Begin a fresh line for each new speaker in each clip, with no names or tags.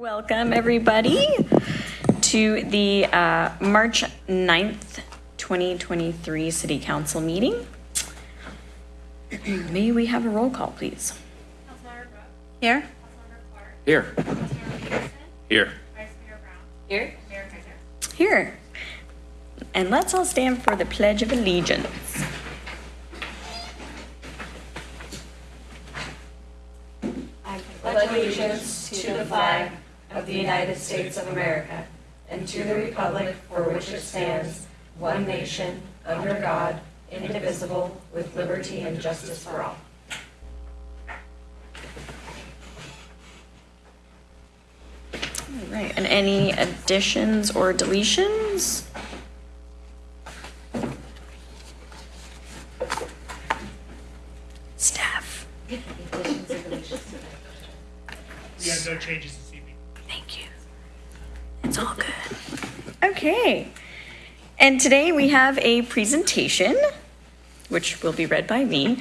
Welcome, everybody, to the uh, March 9th, 2023 City Council meeting. May we have a roll call, please?
Councilmember Brooks.
Here.
Councilmember Clark.
Here. Here.
Vice Mayor Brown.
Here.
Mayor
Here. And let's all stand for the Pledge of Allegiance.
pledge allegiance to the flag of the United States of America and to the republic for which it stands, one nation, under God, indivisible, with liberty and justice for all.
All right, and any additions or deletions? Staff,
We have no changes this evening.
thank you. It's all good. Okay. And today we have a presentation, which will be read by me.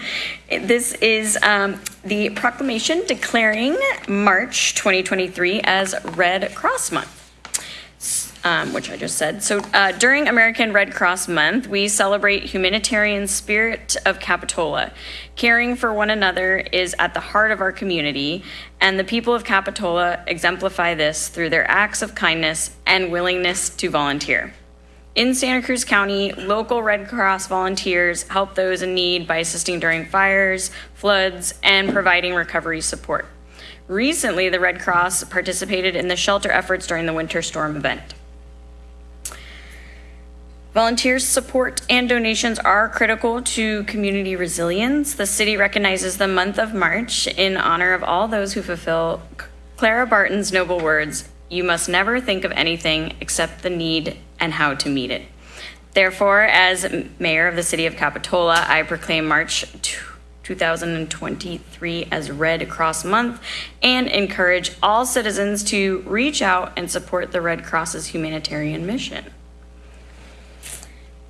This is um, the proclamation declaring March 2023 as Red Cross Month. Um, which I just said. So uh, during American Red Cross Month, we celebrate humanitarian spirit of Capitola. Caring for one another is at the heart of our community, and the people of Capitola exemplify this through their acts of kindness and willingness to volunteer. In Santa Cruz County, local Red Cross volunteers help those in need by assisting during fires, floods, and providing recovery support. Recently, the Red Cross participated in the shelter efforts during the winter storm event. Volunteers' support and donations are critical to community resilience. The city recognizes the month of March in honor of all those who fulfill Clara Barton's noble words You must never think of anything except the need and how to meet it. Therefore, as mayor of the city of Capitola, I proclaim March 2023 as Red Cross Month and encourage all citizens to reach out and support the Red Cross's humanitarian mission.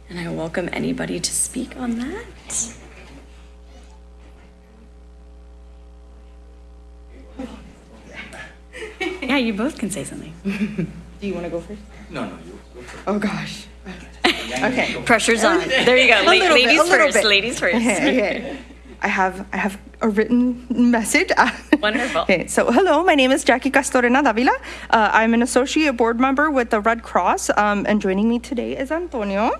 And I welcome anybody to speak on that. Yeah, you both can say something.
Do you want to go first?
No, no, you go first.
Oh gosh. Okay.
Pressure's on. There you go.
A
La-
little bit,
ladies
a
first.
bit.
Ladies first.
Okay, okay. I have I have a written message.
Wonderful.
Okay, so hello, my name is Jackie Castorena Davila. Uh, I'm an associate board member with the Red Cross, um, and joining me today is Antonio.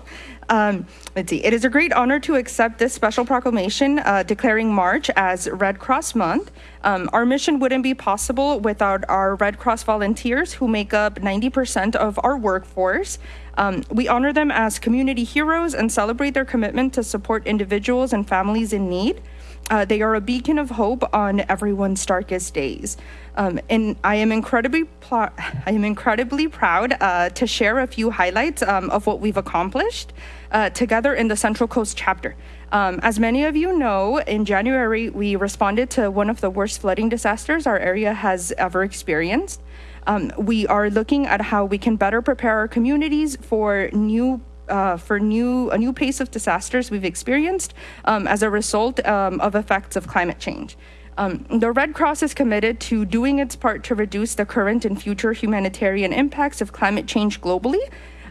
Um, let's see. It is a great honor to accept this special proclamation uh, declaring March as Red Cross Month. Um, our mission wouldn't be possible without our Red Cross volunteers, who make up 90% of our workforce. Um, we honor them as community heroes and celebrate their commitment to support individuals and families in need. Uh, they are a beacon of hope on everyone's darkest days. Um, and I am incredibly, I am incredibly proud uh, to share a few highlights um, of what we've accomplished uh, together in the Central Coast chapter. Um, as many of you know, in January we responded to one of the worst flooding disasters our area has ever experienced. Um, we are looking at how we can better prepare our communities for new uh, for new a new pace of disasters we've experienced um, as a result um, of effects of climate change. Um, the Red Cross is committed to doing its part to reduce the current and future humanitarian impacts of climate change globally.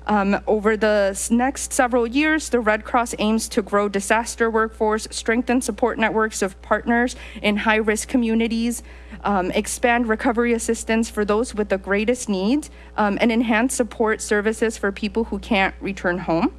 Um, over the next several years, the Red Cross aims to grow disaster workforce, strengthen support networks of partners in high risk communities, um, expand recovery assistance for those with the greatest needs, um, and enhance support services for people who can't return home.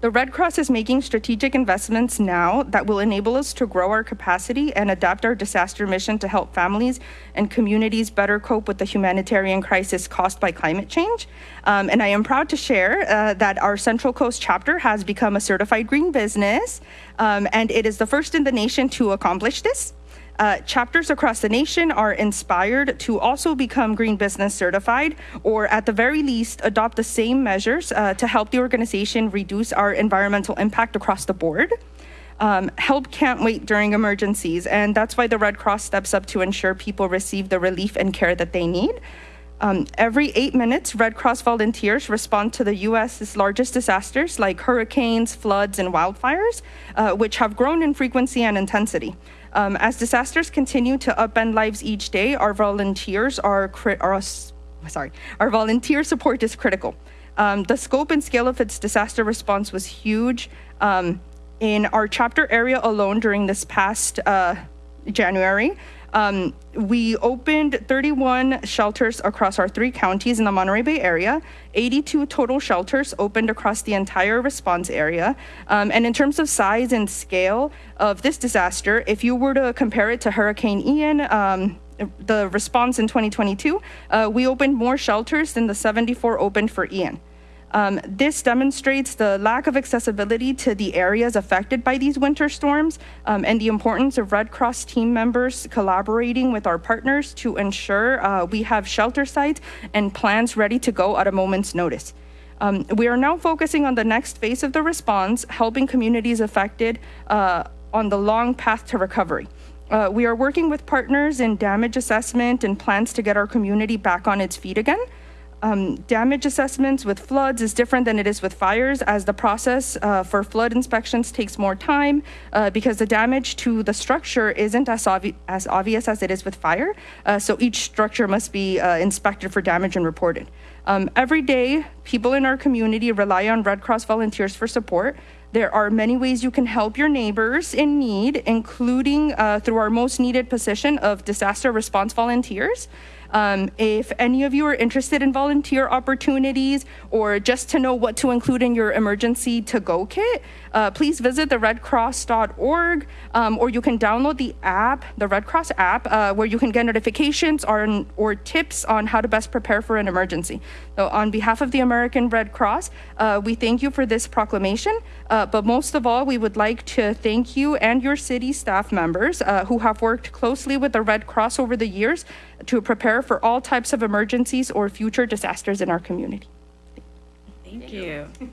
The Red Cross is making strategic investments now that will enable us to grow our capacity and adapt our disaster mission to help families and communities better cope with the humanitarian crisis caused by climate change. Um, and I am proud to share uh, that our Central Coast chapter has become a certified green business, um, and it is the first in the nation to accomplish this. Uh, chapters across the nation are inspired to also become Green Business certified, or at the very least, adopt the same measures uh, to help the organization reduce our environmental impact across the board. Um, help can't wait during emergencies, and that's why the Red Cross steps up to ensure people receive the relief and care that they need. Um, every eight minutes, Red Cross volunteers respond to the U.S.'s largest disasters like hurricanes, floods, and wildfires, uh, which have grown in frequency and intensity. Um, as disasters continue to upend lives each day, our volunteers are, are sorry, our volunteer support is critical. Um, the scope and scale of its disaster response was huge. Um, in our chapter area alone during this past uh, January, um, we opened 31 shelters across our three counties in the Monterey Bay area. 82 total shelters opened across the entire response area. Um, and in terms of size and scale of this disaster, if you were to compare it to Hurricane Ian, um, the response in 2022, uh, we opened more shelters than the 74 opened for Ian. Um, this demonstrates the lack of accessibility to the areas affected by these winter storms um, and the importance of Red Cross team members collaborating with our partners to ensure uh, we have shelter sites and plans ready to go at a moment's notice. Um, we are now focusing on the next phase of the response, helping communities affected uh, on the long path to recovery. Uh, we are working with partners in damage assessment and plans to get our community back on its feet again. Um, damage assessments with floods is different than it is with fires, as the process uh, for flood inspections takes more time uh, because the damage to the structure isn't as, obvi- as obvious as it is with fire. Uh, so each structure must be uh, inspected for damage and reported. Um, every day, people in our community rely on Red Cross volunteers for support. There are many ways you can help your neighbors in need, including uh, through our most needed position of disaster response volunteers. Um, if any of you are interested in volunteer opportunities or just to know what to include in your emergency to go kit, uh, please visit the redcross.org um, or you can download the app, the Red Cross app, uh, where you can get notifications or, or tips on how to best prepare for an emergency. So, on behalf of the American Red Cross, uh, we thank you for this proclamation. Uh, but most of all, we would like to thank you and your city staff members uh, who have worked closely with the Red Cross over the years to prepare for all types of emergencies or future disasters in our community.
Thank you.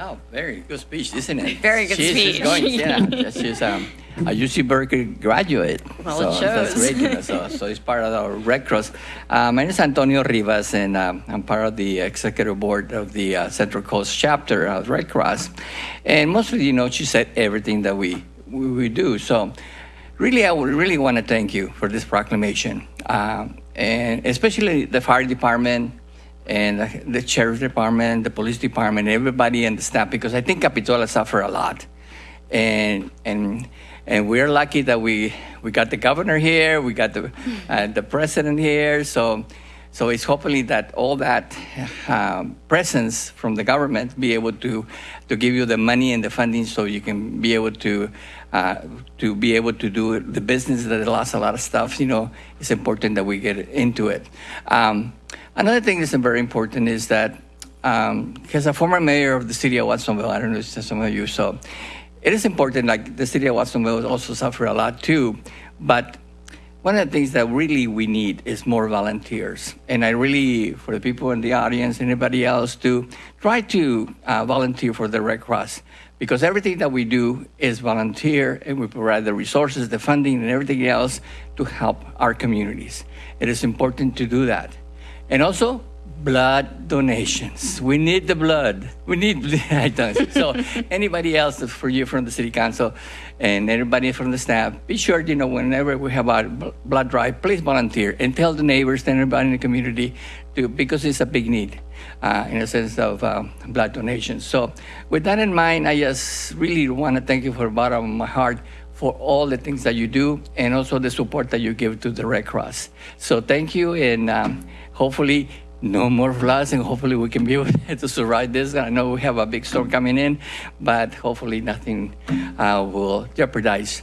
Oh, very good speech, isn't it?
Very good
she's,
speech.
She's going, yeah, she's um, a UC Berkeley graduate.
Well,
so
it
That's
shows.
great, you know, so, so it's part of our Red Cross. Uh, my name is Antonio Rivas, and um, I'm part of the executive board of the uh, Central Coast chapter of Red Cross. And mostly, you know, she said everything that we, we, we do. So really, I would really want to thank you for this proclamation, um, and especially the fire department, and the sheriff's department, the police department, everybody and the staff, because I think Capitola suffered a lot, and and and we're lucky that we we got the governor here, we got the uh, the president here, so. So it's hopefully that all that um, presence from the government be able to to give you the money and the funding so you can be able to uh, to be able to do the business that lost a lot of stuff. You know, it's important that we get into it. Um, another thing that's very important is that because um, a former mayor of the city of Watsonville, I don't know if some of you so. It is important, like the city of Watsonville also suffer a lot too, but one of the things that really we need is more volunteers. And I really, for the people in the audience, anybody else, to try to uh, volunteer for the Red Cross. Because everything that we do is volunteer, and we provide the resources, the funding, and everything else to help our communities. It is important to do that. And also, blood donations. We need the blood. We need blood. so anybody else for you from the city council and everybody from the staff, be sure you know whenever we have our blood drive, please volunteer and tell the neighbors and everybody in the community to because it's a big need uh, in a sense of um, blood donation. So with that in mind, I just really want to thank you from the bottom of my heart for all the things that you do and also the support that you give to the Red Cross. So thank you, and um, hopefully no more floods, and hopefully we can be able to survive this. I know we have a big storm coming in, but hopefully nothing uh, will jeopardize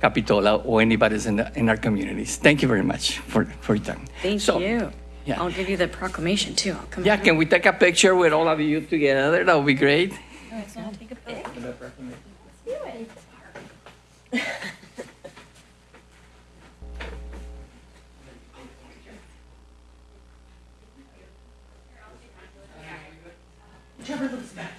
Capitola or anybody's in, the, in our communities. Thank you very much for, for your time.
Thank
So,
you.
Yeah.
I'll give you the proclamation too. I'll come
yeah, can we take a picture with all of you together? That would be great.
No, it's not take a
picture. Let's. Whichever looks best.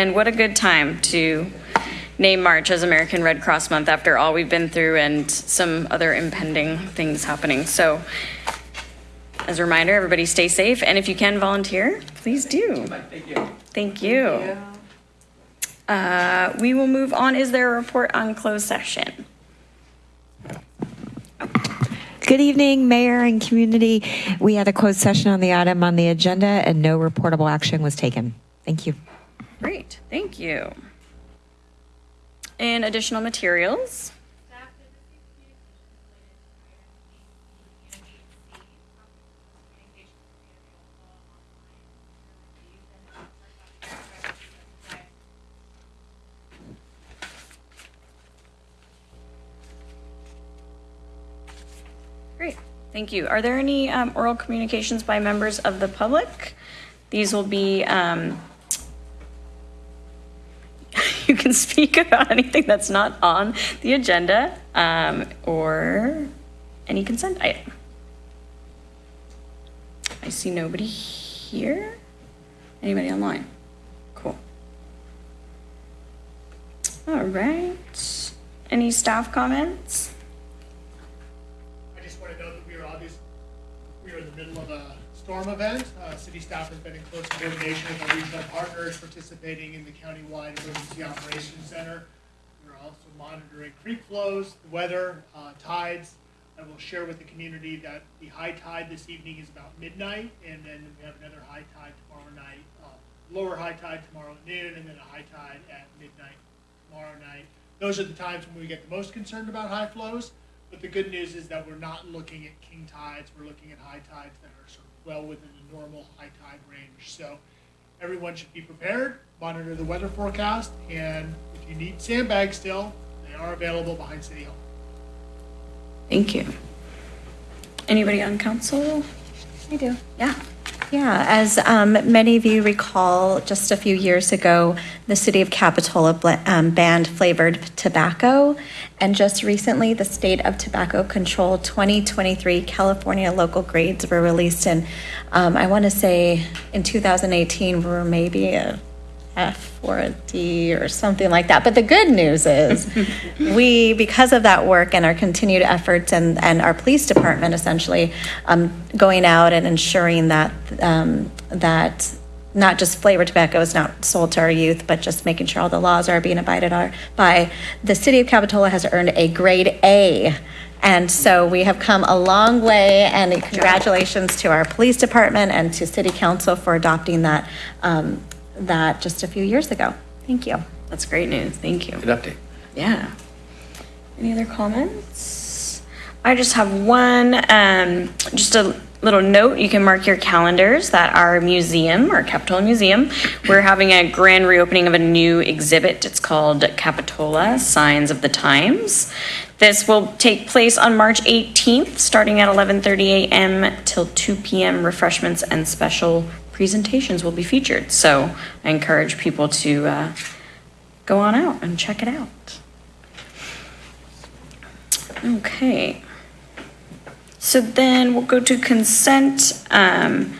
And what a good time to name March as American Red Cross Month after all we've been through and some other impending things happening. So, as a reminder, everybody stay safe. And if you can volunteer, please do.
Thank you.
Thank you. Uh, we will move on. Is there a report on closed session?
Good evening, Mayor and community. We had a closed session on the item on the agenda and no reportable action was taken. Thank you.
Great, thank you. And additional materials?
Staff did receive communications related to item 8C, communications via the online to review and offer copies of the
Great, thank you. Are there any um, oral communications by members of the public? These will be, um, you can speak about anything that's not on the agenda um, or any consent item. I see nobody here. Anybody online? Cool. All right. Any staff comments?
I just want to note that we are obviously, we are in the middle of a storm event. Uh, city staff has been in close coordination with our regional partners participating in the countywide emergency operations center. We're also monitoring creek flows, the weather, uh, tides. I will share with the community that the high tide this evening is about midnight, and then we have another high tide tomorrow night, uh, lower high tide tomorrow at noon, and then a high tide at midnight tomorrow night. Those are the times when we get the most concerned about high flows. But the good news is that we're not looking at king tides. We're looking at high tides that are well within the normal high tide range. So everyone should be prepared, monitor the weather forecast, and if you need sandbags still, they are available behind City Hall.
Thank you. Anybody on council?
I do.
Yeah.
Yeah, as um, many of you recall, just a few years ago, the city of Capitola um, banned flavored tobacco. And just recently, the State of Tobacco Control 2023 California local grades were released. And um, I want to say in 2018, we were maybe F or a D or something like that. But the good news is, we, because of that work and our continued efforts and, and our police department essentially um, going out and ensuring that, um, that not just flavored tobacco is not sold to our youth, but just making sure all the laws are being abided are- by, the city of Capitola has earned a grade A. And so we have come a long way, and congratulations to our police department and to city council for adopting that, um, that just a few years ago. Thank you.
That's great news. Thank you.
Good update.
Yeah. Any other comments? I just have one, um, just a little note. You can mark your calendars that our museum, our Capitola Museum, we're having a grand reopening of a new exhibit. It's called Capitola Signs of the Times. This will take place on March 18th, starting at 11:30 a.m. till 2 p.m. Refreshments and special presentations will be featured. So I encourage people to uh, go on out and check it out. Okay. So then we'll go to consent. Um,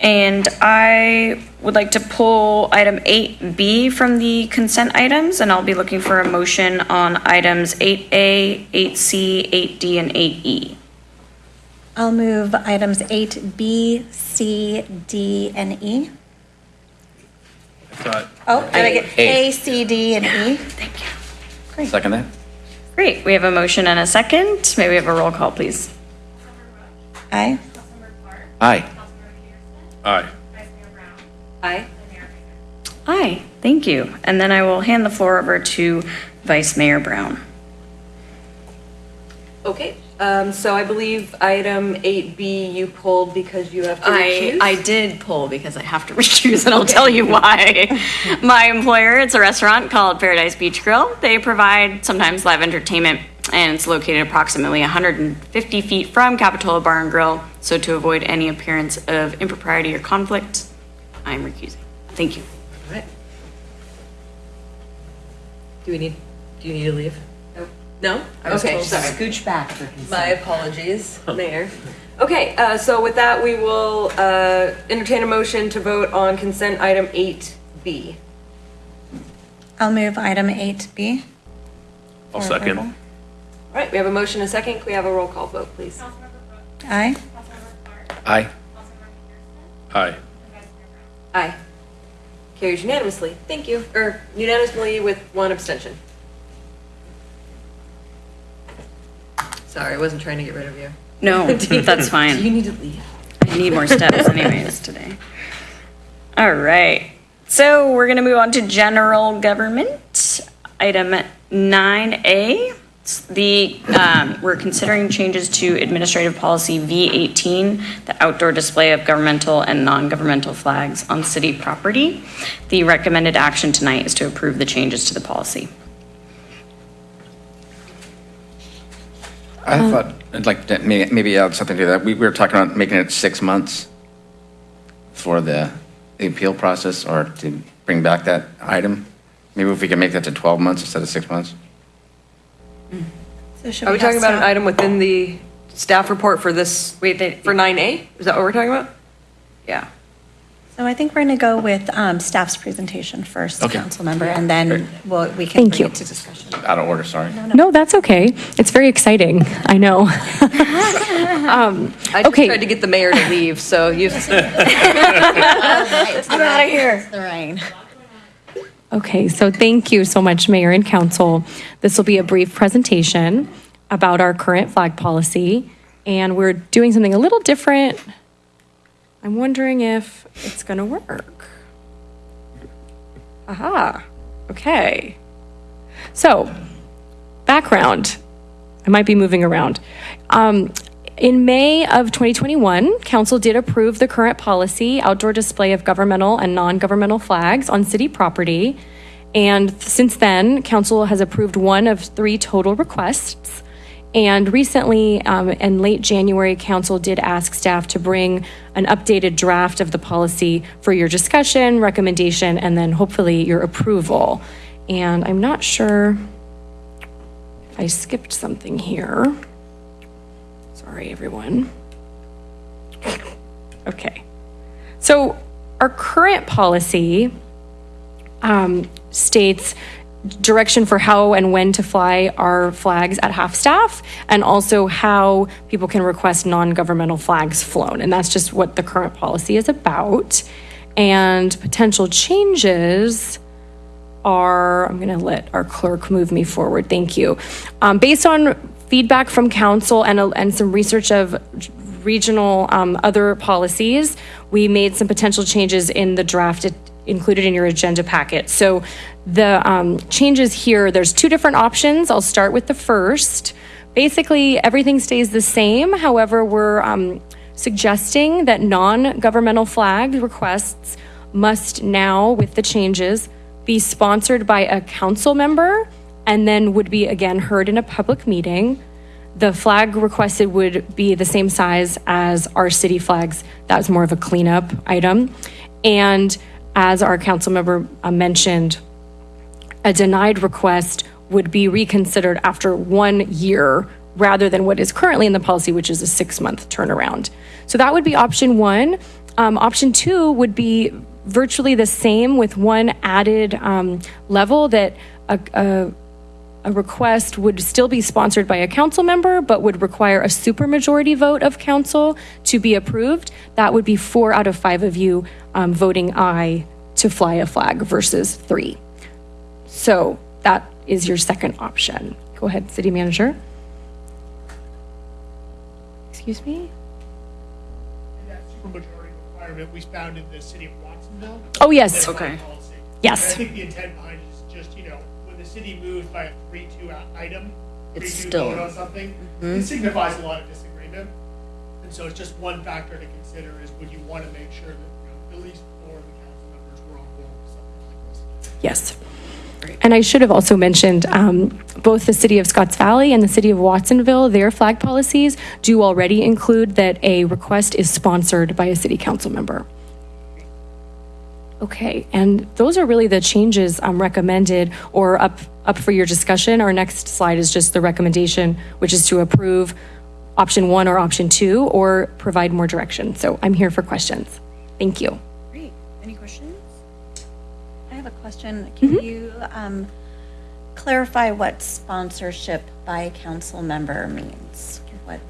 and I would like to pull item 8B from the consent items, and I'll be looking for a motion on items 8A, 8C, 8D, and E. 8E.
I'll move items 8B, C, D, and E. Oh, did I get
A.
A, C, D, and E?
Thank you.
Second that?
Great. We have a motion and a second. May we have a roll call, please?
Aye.
Aye.
Aye.
Vice Mayor Brown,
Aye.
and Mayor Hager.
Aye. Thank you. And then I will hand the floor over to Vice Mayor Brown.
Okay, um, so I believe item eight B you pulled because you have to
I,
recuse?
I did pull because I have to recuse, and I'll tell you why. My employer, it's a restaurant called Paradise Beach Grill. They provide sometimes live entertainment and it's located approximately 150 feet from Capitola Bar and Grill. So to avoid any appearance of impropriety or conflict, I'm recusing. Thank you.
All right. Do we need, do you need to leave? No? Okay, sorry.
Scooch back for consent.
My apologies, Mayor. Okay, uh, so with that, we will uh, entertain a motion to vote on consent item 8B.
I'll move item 8B.
I'll second.
approval.
All right, we have a motion and a second. Can we have a roll call vote, please?
Councilmember Brooks.
Aye.
Councilmember Clark.
Aye.
Councilmember Pedersen.
Aye.
And Vice Mayor Brown.
Aye. Carries unanimously. Thank you. Or unanimously with one abstention. Sorry, I wasn't trying to get rid of you.
No, that's fine.
Do you need to leave?
I need more steps anyways today. All right. So we're going to move on to general government. Item 9A. The, um, we're considering changes to administrative policy V18, the outdoor display of governmental and non-governmental flags on city property. The recommended action tonight is to approve the changes to the policy.
I um, thought, I'd like to, may- maybe add something to that. We we were talking about making it six months for the the appeal process or to bring back that item. Maybe if we can make that to 12 months instead of six months?
So should
Are we
have
talking about an item within the staff report for this,
Wait, they,
for 9A? Is that what we're talking about?
yeah.
So I think we're going to go with um, staff's presentation first,
Okay.
council member, and then we'll, we can
Thank
bring
you.
it to discussion.
Out of order, sorry.
No, that's okay. It's very exciting. I know. um,
I just
Okay.
tried to get the mayor to leave, so you,
I'm out of here. The rain.
okay, so thank you so much, Mayor and Council. This will be a brief presentation about our current flag policy, and we're doing something a little different. I'm wondering if it's going to work. Aha, okay. So, background. I might be moving around. Um, in May of 2021, Council did approve the current policy outdoor display of governmental and non governmental flags on city property. And since then, Council has approved one of three total requests. And recently, um, in late January, Council did ask staff to bring an updated draft of the policy for your discussion, recommendation, and then hopefully your approval. And I'm not sure if I skipped something here. Sorry, everyone. Okay. So our current policy um, states direction for how and when to fly our flags at half staff and also how people can request non-governmental flags flown. And that's just what the current policy is about. And potential changes are, I'm going to let our clerk move me forward. Thank you. Um, based on feedback from council and, a- and some research of regional um, other policies, we made some potential changes in the draft included in your agenda packet. So the um, changes here, there's two different options. I'll start with the first. Basically, everything stays the same. However, we're um, suggesting that non-governmental flag requests must now, with the changes, be sponsored by a council member and then would be again heard in a public meeting. The flag requested would be the same size as our city flags. That was more of a cleanup item. And as our council member uh, mentioned, a denied request would be reconsidered after one year rather than what is currently in the policy, which is a six month turnaround. So that would be option one. Um, option two would be virtually the same with one added um, level that a, a, a request would still be sponsored by a council member, but would require a supermajority vote of council to be approved. That would be four out of five of you um, voting aye to fly a flag versus three. So that is your second option. Go ahead, city manager. Excuse me?
And that supermajority requirement we found in the city of Watsonville.
Oh, yes.
Okay.
Yes.
City moves by a three-two item,
It's
three-two
still-
vote on something, it signifies a lot of disagreement. And so it's just one factor to consider is would you want to make sure that, you know, at least four of the council members were on board with something like this?
Yes. And I should have also mentioned, um, both the city of Scotts Valley and the city of Watsonville, their flag policies do already include that a request is sponsored by a city council member. Okay, and those are really the changes um, recommended or up, up for your discussion. Our next slide is just the recommendation, which is to approve option one or option two, or provide more direction. So I'm here for questions. Thank you.
Great. Any questions?
I have a question. Can you um, clarify what sponsorship by a council member means? What,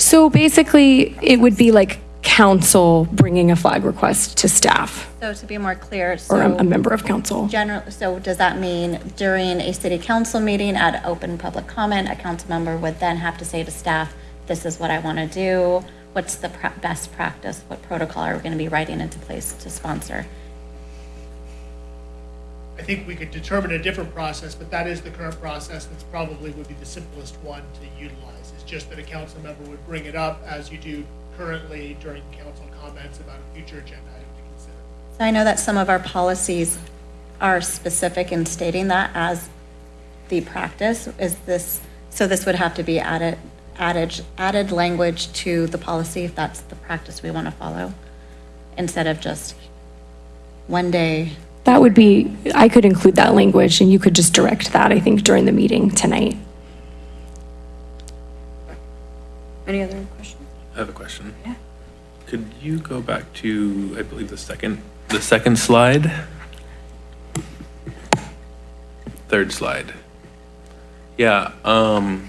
So basically, it would be like council bringing a flag request to staff
so to be more clear,
or a, a
so
member of council.
general, so does that mean during a city council meeting at open public comment, a council member would then have to say to staff, this is what I want to do? What's the pra- best practice? What protocol are we going to be writing into place to sponsor?
I think we could determine a different process, but that is the current process. That's probably would be the simplest one to utilize. It's just that a council member would bring it up as you do currently during council comments about a future agenda item to consider.
So I know that some of our policies are specific in stating that as the practice. Is this, so this would have to be added, added, added language to the policy if that's the practice we want to follow? Instead of just one day,
That would be, I could include that language and you could just direct that, I think, during the meeting tonight.
Any other questions?
I have a question.
Yeah.
Could you go back to, I believe, the second, the second slide? Third slide. Yeah, um,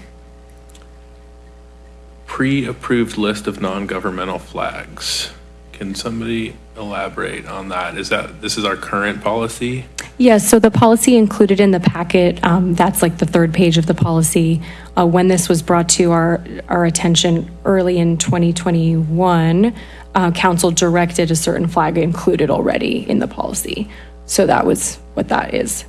pre-approved list of non-governmental flags. Can somebody elaborate on that? Is that, this is our current policy?
Yes, so the policy included in the packet, um, that's like the third page of the policy. Uh, When this was brought to our, our attention early in 2021, uh, council directed a certain flag included already in the policy. So that was what that is.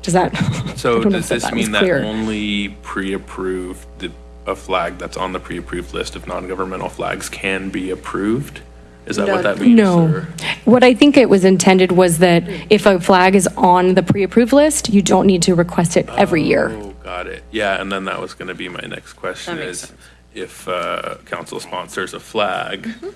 Does that? I
So
don't know
does
if
this
was
mean that
clear.
only pre-approved, the- a flag that's on the pre-approved list of non-governmental flags can be approved? Is that what that means?
No.
or-
What I think it was intended was that if a flag is on the pre-approved list, you don't need to request it every year.
Oh, got it. Yeah, and then that was going to be my next question
That makes
is, if uh, council sponsors a flag,
Mm-hmm.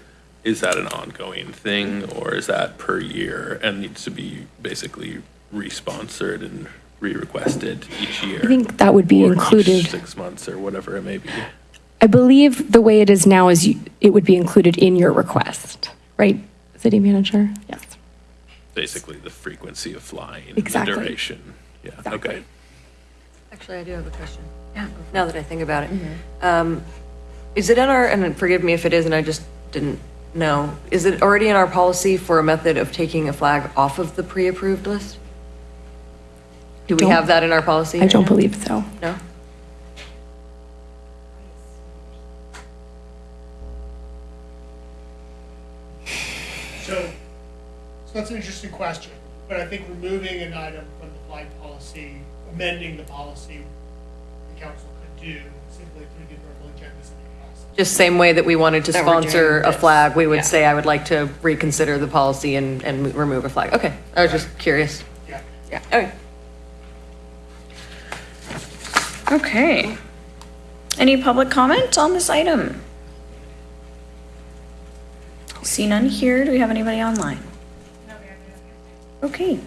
is that an ongoing thing or is that per year and needs to be basically re-sponsored and re-requested each year?
I think that would be
Or each
included.
Six months or whatever it may be.
I believe the way it is now is you, it would be included in your request, right, city manager? Yes.
Basically, the frequency of flying, the
Exactly.
duration. Yeah, okay.
Actually, I do have a question. Yeah. Now that I think about it. Um, Is it in our, and forgive me if it is and I just didn't know, is it already in our policy for a method of taking a flag off of the pre-approved list? Do we
Don't-
have that in our policy?
I don't believe so.
No?
So, so that's an interesting question, but I think removing an item from the flag policy, amending the policy, the council could do simply through the verbal agendas in the process.
Just same way that we wanted to
That we're doing
sponsor a
this.
flag, we
Yeah.
would say, I would like to reconsider the policy and, and remove a flag. Okay, I was just curious.
Yeah.
Yeah, okay.
Okay. Any public comment on this item? See none here. Do we have anybody online? Okay.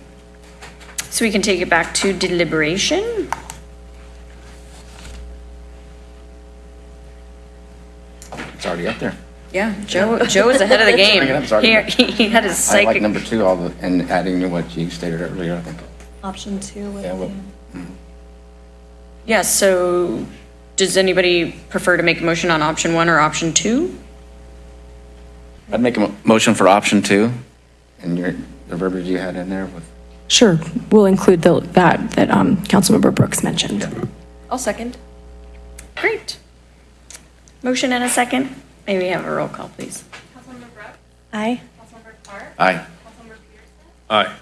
So we can take it back to deliberation.
It's already up there.
Yeah, Joe, Joe is ahead of the game.
I'm sorry.
Here, he had his
I like number two, all the, and adding to what you stated earlier, I think.
option two
Yeah, well,
be.
Yeah, so does anybody prefer to make a motion on option one or option two?
I'd make a motion for option two, and your, the verbiage you had in there with,
Sure, we'll include the, that, that um, Councilmember Brooks mentioned.
I'll second.
Great. Motion and a second. May we have a roll call, please?
Councilmember Brooks,
Aye.
Councilmember Clark,
aye.
Councilmember Pedersen,
Aye.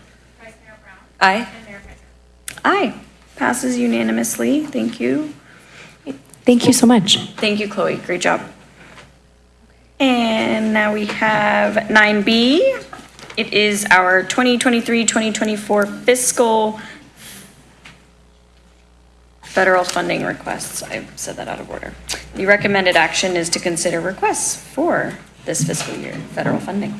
Vice Mayor Brown,
Aye.
and Mayor Piper.
Aye. Passes unanimously. Thank you.
Thank you so much.
Thank you, Chloe. Great job. And now we have 9B. It is our 2023-2024 fiscal Federal funding requests, I said that out of order. The recommended action is to consider requests for this fiscal year, federal funding.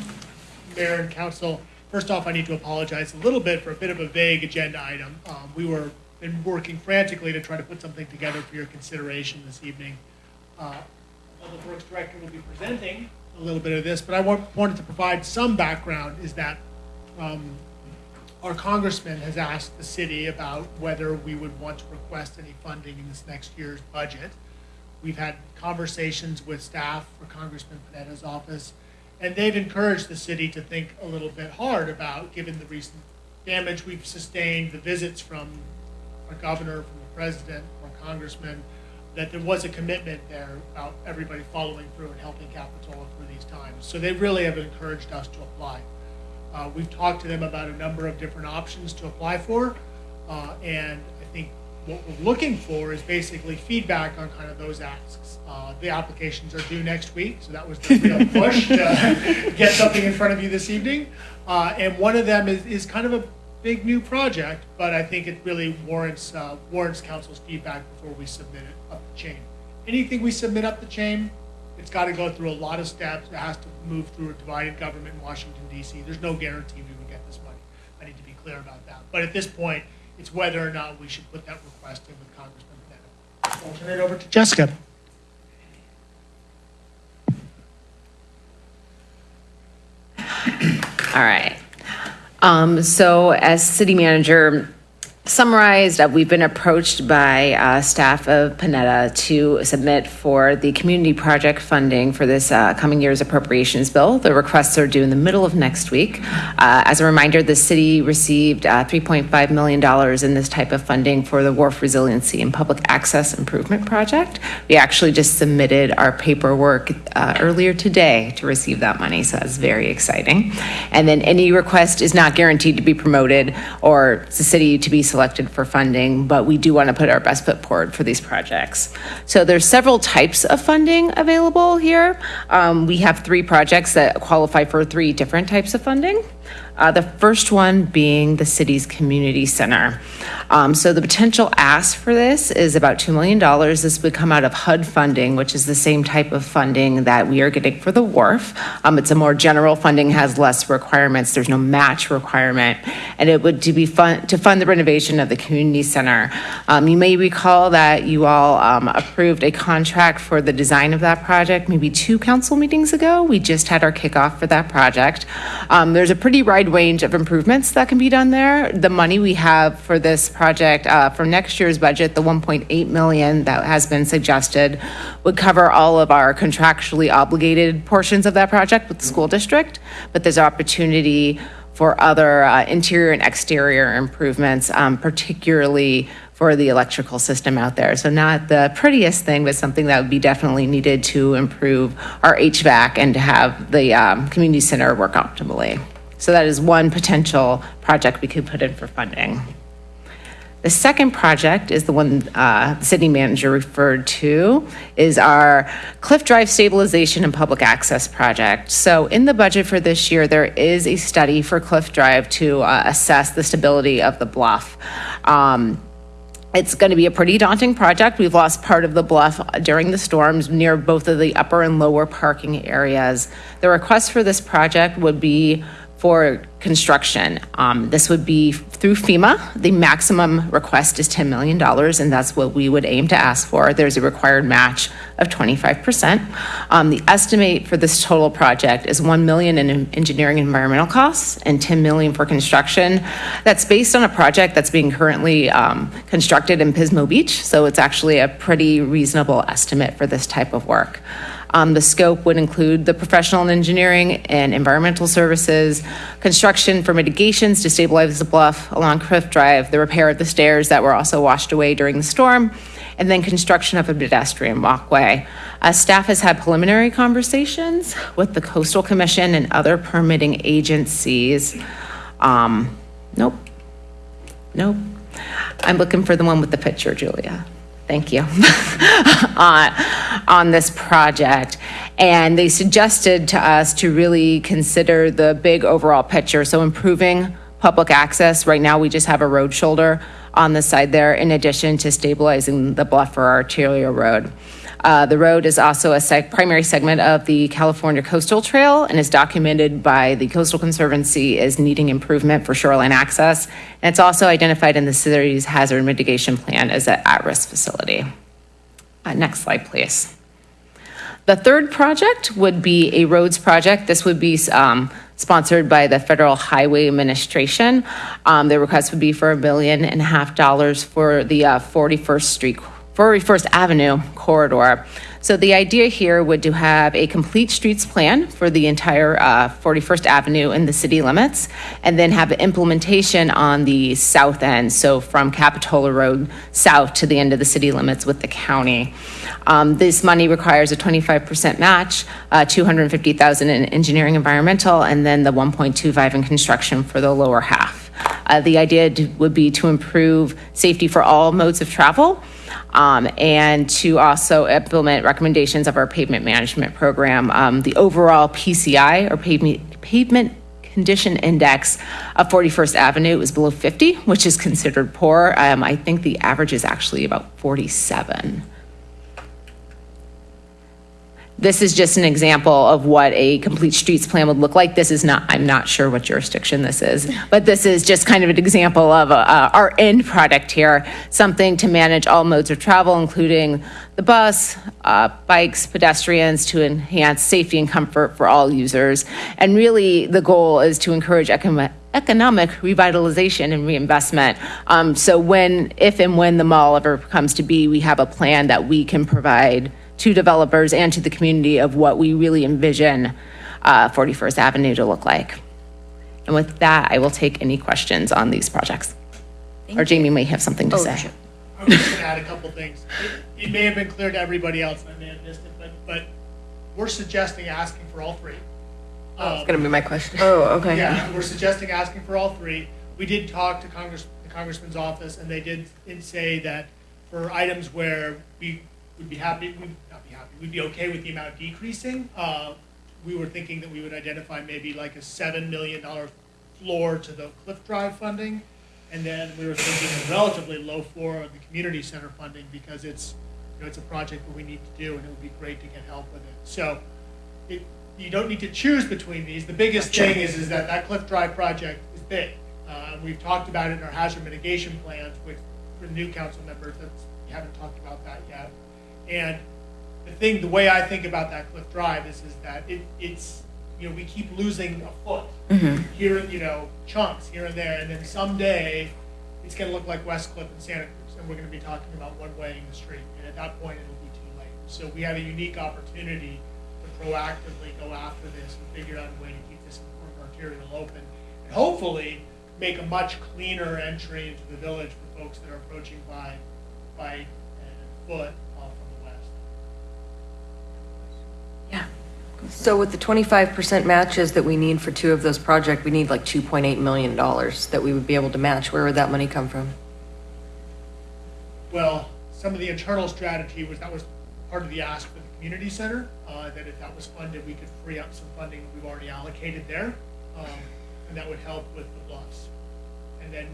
Mayor and council, first off, I need to apologize a little bit for a bit of a vague agenda item. Um, We were, been working frantically to try to put something together for your consideration this evening. Uh, Public Works Director will be presenting a little bit of this, but I wa- wanted to provide some background, is that um, our congressman has asked the city about whether we would want to request any funding in this next year's budget. We've had conversations with staff for Congressman Panetta's office, and they've encouraged the city to think a little bit hard about, given the recent damage we've sustained, the visits from our governor, from the president, our congressman, that there was a commitment there about everybody following through and helping Capitola through these times. So they really have encouraged us to apply. Uh, We've talked to them about a number of different options to apply for, uh, and I think what we're looking for is basically feedback on kind of those asks. Uh, The applications are due next week, so that was the real push to get something in front of you this evening. Uh, And one of them is, is kind of a big new project, but I think it really warrants, uh, warrants council's feedback before we submit it up the chain. Anything we submit up the chain, it's got to go through a lot of steps. It has to move through a divided government in Washington DC. There's no guarantee we would get this money. I need to be clear about that. But at this point, it's whether or not we should put that request in with Congressman Panetta. I'll turn it over to Jessica.
All right. Um, so as city manager summarized, we've been approached by uh, staff of Panetta to submit for the community project funding for this uh, coming year's appropriations bill. The requests are due in the middle of next week. Uh, as a reminder, the city received uh, $3.5 million in this type of funding for the Wharf Resiliency and Public Access Improvement Project. We actually just submitted our paperwork uh, earlier today to receive that money, so that's very exciting. And then any request is not guaranteed to be promoted or the city to be selected for funding, but we do want to put our best foot forward for these projects. So there's several types of funding available here. Um, we have three projects that qualify for three different types of funding. Uh, the first one being the city's community center. Um, so the potential ask for this is about $2 million. This would come out of HUD funding, which is the same type of funding that we are getting for the wharf. Um, it's a more general funding, has less requirements. There's no match requirement. And it would to be fun, to fund the renovation of the community center. Um, you may recall that you all um, approved a contract for the design of that project maybe two council meetings ago. We just had our kickoff for that project. Um, there's a pretty wide range of improvements that can be done there. The money we have for this project uh, for next year's budget, the 1.8 million that has been suggested, would cover all of our contractually obligated portions of that project with the school district. But there's opportunity for other uh, interior and exterior improvements, um, particularly for the electrical system out there. So not the prettiest thing, but something that would be definitely needed to improve our HVAC and to have the um, community center work optimally. So that is one potential project we could put in for funding. The second project is the one uh, the city manager referred to, is our Cliff Drive Stabilization and Public Access Project. So in the budget for this year, there is a study for Cliff Drive to uh, assess the stability of the bluff. Um, it's going to be a pretty daunting project. We've lost part of the bluff during the storms near both of the upper and lower parking areas. The request for this project would be for construction. Um, This would be through FEMA. The maximum request is $10 million, and that's what we would aim to ask for. There's a required match of 25%. Um, The estimate for this total project is 1 million in engineering environmental costs and 10 million for construction. That's based on a project that's being currently um, constructed in Pismo Beach, so it's actually a pretty reasonable estimate for this type of work. Um, The scope would include the professional and engineering and environmental services, construction for mitigations to stabilize the bluff along Cliff Drive, the repair of the stairs that were also washed away during the storm, and then construction of a pedestrian walkway. Uh, Staff has had preliminary conversations with the Coastal Commission and other permitting agencies. Um, Nope, nope. I'm looking for the one with the picture, Julia. Thank you. on, on this project. And they suggested to us to really consider the big overall picture. So improving public access. Right now, we just have a road shoulder on the side there, in addition to stabilizing the bluff or arterial road. Uh, The road is also a seg- primary segment of the California Coastal Trail and is documented by the Coastal Conservancy as needing improvement for shoreline access. And it's also identified in the city's hazard mitigation plan as an at-risk facility. Uh, Next slide, please. The third project would be a roads project. This would be um, sponsored by the Federal Highway Administration. Um, The request would be for a billion and a half dollars for the uh, 41st Street, 41st Avenue corridor. So the idea here would to have a complete streets plan for the entire uh, 41st Avenue in the city limits, and then have implementation on the south end, so from Capitola Road south to the end of the city limits with the county. Um, This money requires a 25% match, uh, 250,000 in engineering environmental, and then the 1.25 in construction for the lower half. Uh, The idea would be to improve safety for all modes of travel, um, and to also implement recommendations of our pavement management program. Um, The overall PCI, or pavement, pavement condition index of 41st Avenue is below 50, which is considered poor. Um, I think the average is actually about 47. This is just an example of what a complete streets plan would look like. This is not, I'm not sure what jurisdiction this is, but this is just kind of an example of uh, our end product here, something to manage all modes of travel, including the bus, uh, bikes, pedestrians, to enhance safety and comfort for all users. And really, the goal is to encourage economic economic revitalization and reinvestment. Um, So when, if and when the mall ever comes to be, we have a plan that we can provide to developers and to the community of what we really envision uh, 41st Avenue to look like. And with that, I will take any questions on these projects. Or Jamie may have something to
Oh,
say.
sure.
I was just gonna add a couple things. It- It may have been clear to everybody else, and I may have missed it, but, but we're suggesting asking for all three.
That's going to be my question.
Oh, okay.
Yeah, we're suggesting asking for all three. We did talk to Congress, the Congressman's office, and they did, did say that for items where we would be happy, we'd we'd be okay with the amount decreasing, uh, we were thinking that we would identify maybe like a seven million dollar floor to the Cliff Drive funding. And then we were thinking a relatively low floor of the community center funding because it's, you know, it's a project that we need to do and it would be great to get help with it. So it, you don't need to choose between these. The biggest thing is, is that that Cliff Drive project is big. Uh, we've talked about it in our hazard mitigation plans, which, for new council members, that's, we haven't talked about that yet. And the thing, the way I think about that Cliff Drive is, is that it, it's, you know, we keep losing a foot here, you know, chunks here and there, and then someday it's gonna look like West Cliff and Santa Cruz, and we're gonna be talking about one way in the street, and at that point, it'll be too late. So we have a unique opportunity to proactively go after this and figure out a way to keep this important arterial open, and hopefully make a much cleaner entry into the village for folks that are approaching by, by uh, foot off from the west.
So with the 25% matches that we need for two of those projects, we need like $2.8 million that we would be able to match. Where would that money come from?
Well, some of the internal strategy was, that was part of the ask for the community center, uh, that if that was funded, we could free up some funding that we've already allocated there, um, and that would help with the bluffs. And then,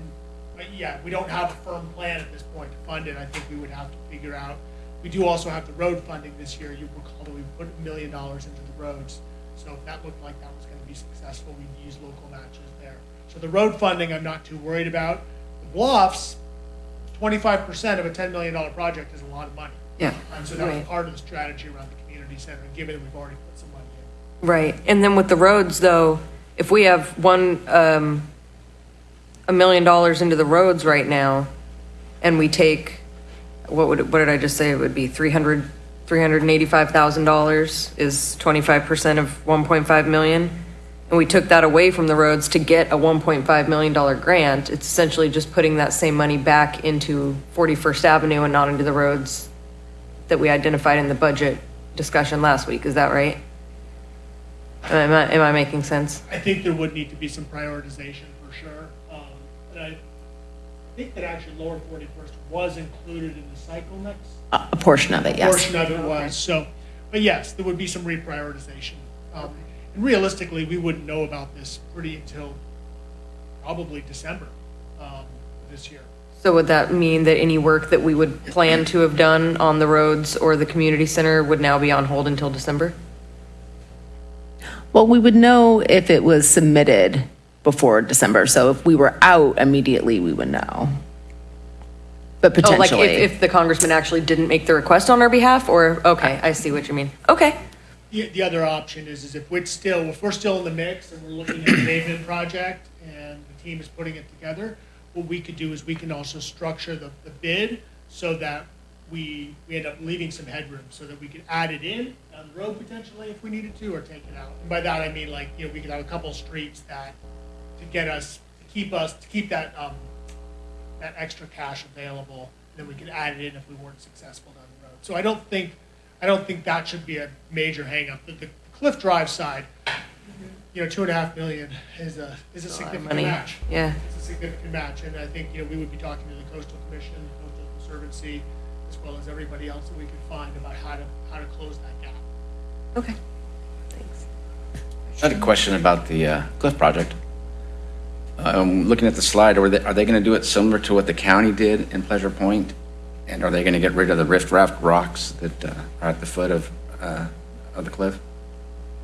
but yeah, we don't have a firm plan at this point to fund it, I think we would have to figure out. We do also have the road funding this year, you recall that we put a million dollars into the roads, so if that looked like that was gonna be successful, we'd use local matches there. So the road funding, I'm not too worried about. The bluffs, twenty-five percent of a ten million dollar project is a lot of money.
Yeah.
And so that was
Right.
part of the strategy around the community center, given that we've already put some money in.
Right. And then with the roads, though, if we have one, um, a million dollars into the roads right now, and we take, what would, what did I just say? It would be 300, $385,000 is 25% of 1.5 million. And we took that away from the roads to get a $1.5 million grant. It's essentially just putting that same money back into 41st Avenue and not into the roads that we identified in the budget discussion last week. Is that right? Am I, am I making sense?
I think there would need to be some prioritization for sure. Um, and think that actually Lower Forty-first was included in the cycle next.
A a portion of it, yes.
Portion of it was, so, but yes, there would be some reprioritization. Um, and realistically, we wouldn't know about this pretty until probably December, um, this year.
So would that mean that any work that we would plan to have done on the roads or the community center would now be on hold until December?
Well, we would know if it was submitted before December. So if we were out immediately, we would know. But
Oh, like
potentially.
if, if the congressman actually didn't make the request on our behalf, or, okay, I see what you mean. Okay.
The, the other option is, is if we're still, if we're still in the mix and we're looking at the pavement project and the team is putting it together, what we could do is we can also structure the, the bid so that we, we end up leaving some headroom so that we could add it in down the road potentially if we needed to, or take it out. And by that, I mean like, you know, we could have a couple streets that, to get us, to keep us, to keep that, um, that extra cash available, and then we could add it in if we weren't successful down the road. So I don't think, I don't think that should be a major hangup. The, the Cliff Drive side, you know, two and a half million is a, is a
lot of
significant
money.
match.
Yeah.
It's a significant match, and I think, you know, we would be talking to the Coastal Commission, the Coastal Conservancy, as well as everybody else that we could find about how to, how to close that gap.
Okay. Thanks.
I had a question about the uh, Cliff Project. Um, Looking at the slide, are they, are they going to do it similar to what the county did in Pleasure Point? And are they going to get rid of the rift raft rocks that uh, are at the foot of, uh, of the cliff?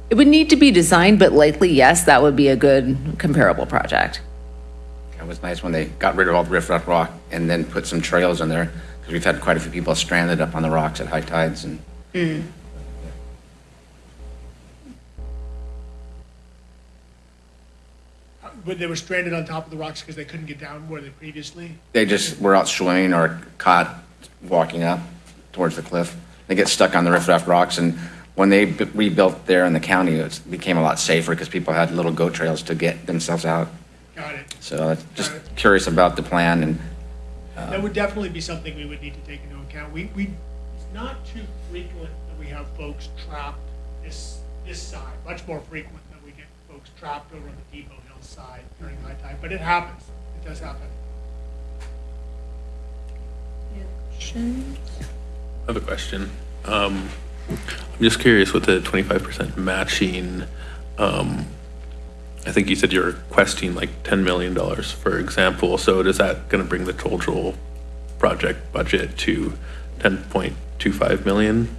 It would need to be designed, but likely, yes, that would be a good comparable project.
It was nice when they got rid of all the rift raft rock and then put some trails in there, because we've had quite a few people stranded up on the rocks at high tides and
But they were stranded on top of the rocks because they couldn't get down where they previously.
they just were out swimming or caught walking up towards the cliff. They get stuck on the riffraff rocks, and when they b- rebuilt there in the county, it became a lot safer because people had little goat trails to get themselves out.
Got it.
So I'm just curious about the plan and uh,
That would definitely be something we would need to take into account. We, we, it's not too frequent that we have folks trapped this, this side, much more frequent that we get folks trapped over on the Depot side during high tide, but it happens. It does happen.
I have a question. Um, I'm just curious with the twenty-five percent matching, um, I think you said you're requesting like ten million dollars, for example, so is that gonna bring the total project budget to ten point two five million?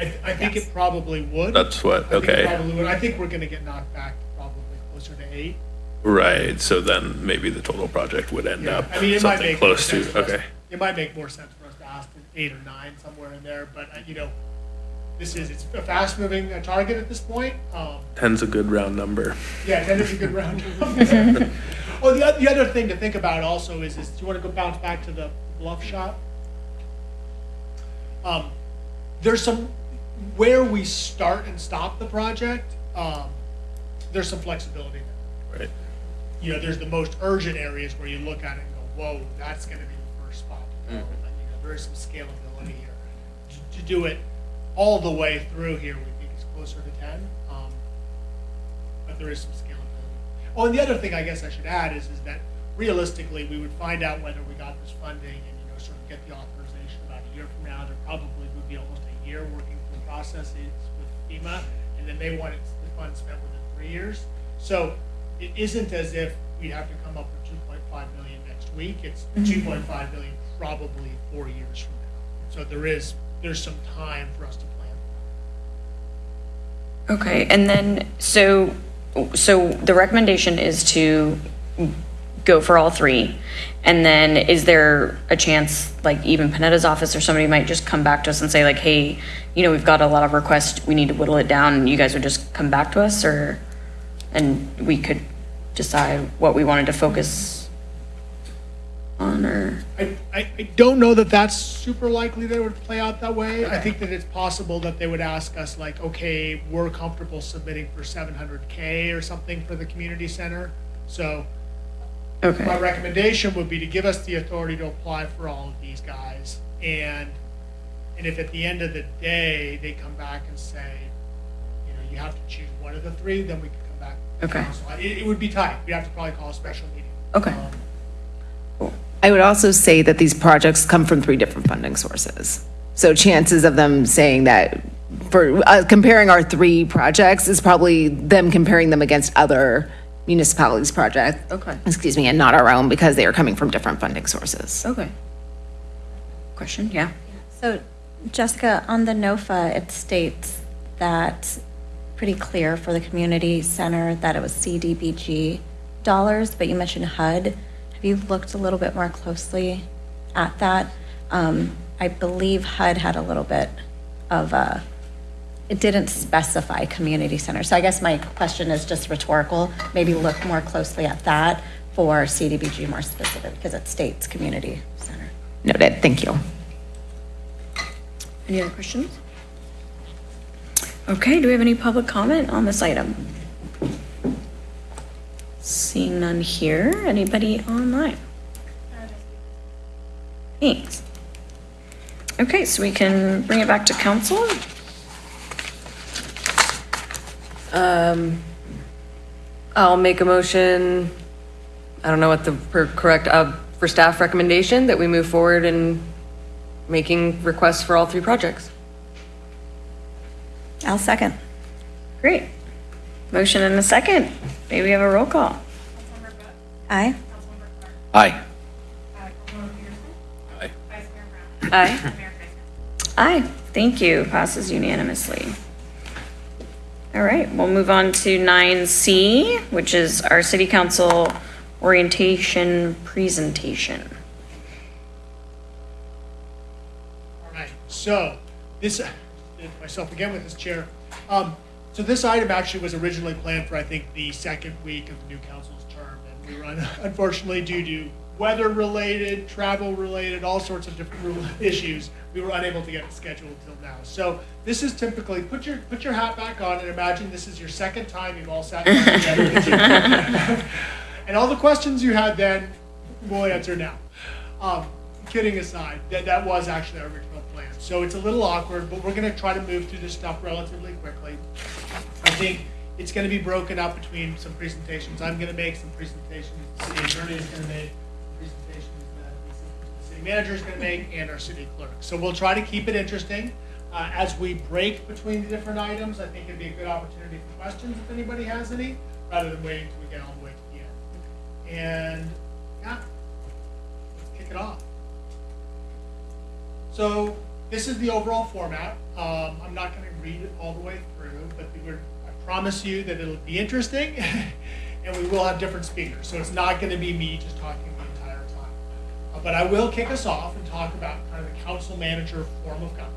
I, I think it probably would.
That's what-
I think it
okay.
probably would. I think we're gonna get knocked back probably closer to eight.
Right, so then maybe the total project would end
Yeah,
up
I mean, it might
something
make more
close
sense
to,
for us-
okay.
It might make more sense for us to ask for eight or nine, somewhere in there, but, uh, you know, this is, it's a fast-moving uh, target at this point. Um,
Ten's a good round number.
Yeah, ten is a good round. Number. Oh, the, oth- the other thing to think about also is, is do you want to go bounce back to the bluff shot? Um, there's some, where we start and stop the project, um, there's some flexibility there.
Right.
You know, there's the most urgent areas where you look at it and go, whoa, that's gonna be the first spot to go. But, you know, there is some scalability here. To- To do it all the way through here, we think is closer to ten. Um, but there is some scalability. Oh, and the other thing I guess I should add is, is that realistically, we would find out whether we got this funding and, you know, sort of get the authorization about a year from now. There probably would be almost a year working through processes with FEMA, and then they want it, the funds spent within three years. So it isn't as if we have to come up with two point five million next week. It's mm-hmm. point five million probably four years from now. So there is, there's some time for us to plan.
Okay, and then, so, so the recommendation is to go for all three. And then is there a chance, like even Panetta's office or somebody might just come back to us and say like, hey, you know, we've got a lot of requests, we need to whittle it down, and you guys would just come back to us, or? And we could decide what we wanted to focus on, or?
I, I, I don't know that that's super likely that it would play out that way. I think that it's possible that they would ask us like, okay, we're comfortable submitting for seven hundred K or something for the community center. So my recommendation would be to give us the authority to apply for all of these guys. And, and if at the end of the day, they come back and say, you know, you have to choose one of the three, then we can come back. to
Okay.
council. It, it would be tight. We'd have to probably call a special meeting.
okay,
Um,
I would also say that these projects come from three different funding sources. So chances of them saying that, for uh, comparing our three projects is probably them comparing them against other municipalities' project.
Okay.
Excuse me, and not our own because they are coming from different funding sources.
Okay. Question, yeah.
So Jessica, on the NOFA, it states that pretty clear for the community center that it was CDBG dollars, but you mentioned HUD. Have you looked a little bit more closely at that? Um, I believe HUD had a little bit of a, it didn't specify community center. So I guess my question is just rhetorical. Maybe look more closely at that for CDBG more specific, because it states community center.
Noted, thank you.
Any other questions? Okay, do we have any public comment on this item? Seeing none here, anybody online? Thanks. Okay, so we can bring it back to council.
Um, I'll make a motion, I don't know what the per- correct, uh, for staff recommendation that we move forward in making requests for all three projects.
I'll second.
Great. Motion and a second. Maybe we have a roll call.
Aye.
Aye.
Aye.
Aye. Aye. Thank you. Passes unanimously. All right, we'll move on to nine C, which is our city council orientation presentation.
All right, so this, myself again with this chair. Um, so this item actually was originally planned for, I think, the second week of the new council's term. And we were unfortunately due to weather-related, travel-related, all sorts of different issues, we were unable to get it scheduled until now. So this is typically, put your, put your hat back on and imagine this is your second time you've all sat down together. And all the questions you had then, we'll answer now. Um, kidding aside, that, that was actually our original plan. So it's a little awkward, but we're gonna try to move through this stuff relatively quickly. I think it's gonna be broken up between some presentations I'm gonna make, some presentations the city attorney is gonna make, presentations that the city manager is gonna make, and our city clerk. So we'll try to keep it interesting. Uh, as we break between the different items, I think it'd be a good opportunity for questions if anybody has any, rather than waiting until we get all the way to the end. And, yeah, let's kick it off. So this is the overall format. Um, I'm not going to read it all the way through, but I promise you that it'll be interesting, and we will have different speakers. So it's not going to be me just talking the entire time. Uh, but I will kick us off and talk about kind of the council manager form of government.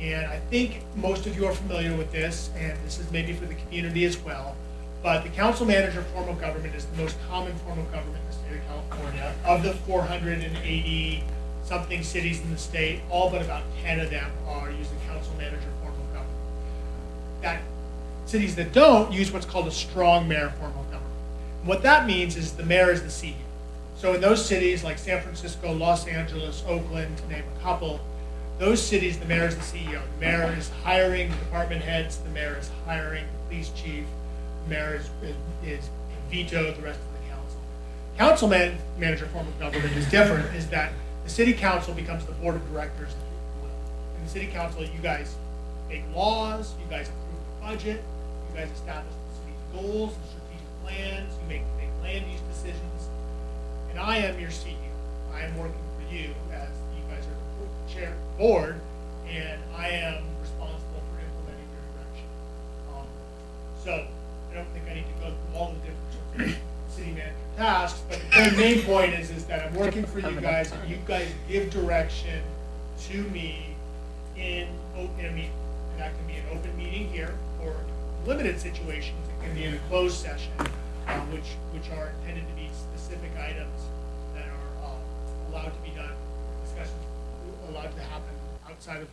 And I think most of you are familiar with this, and this is maybe for the community as well. But the council manager form of government is the most common form of government in the state of California. Of the 480 something cities in the state, all but about 10 of them are using council manager form of government. That cities that don't use what's called a strong mayor form of government. And what that means is the mayor is the CEO. So in those cities like San Francisco, Los Angeles, Oakland, to name a couple, those cities, the mayor is the CEO. The mayor is hiring department heads, the mayor is hiring the police chief, the mayor is, is veto the rest of the council. Council man, manager form of government is different, is that the city council becomes the board of directors. In the city council, you guys make laws, you guys approve the budget, you guys establish the city's goals and strategic plans, you make, make land use decisions. And I am your CEO. I am working for you as you guys are the chair, board, and I am responsible for implementing your direction. Um, So I don't think I need to go through all the different city manager tasks, but the main point is, is that I'm working for you guys, and you guys give direction to me in, o- in a meeting. And that can be an open meeting here, or limited situations, it can be in a closed session, uh, which, which are intended to be specific items that are, uh, allowed to be done, discussions allowed to happen outside of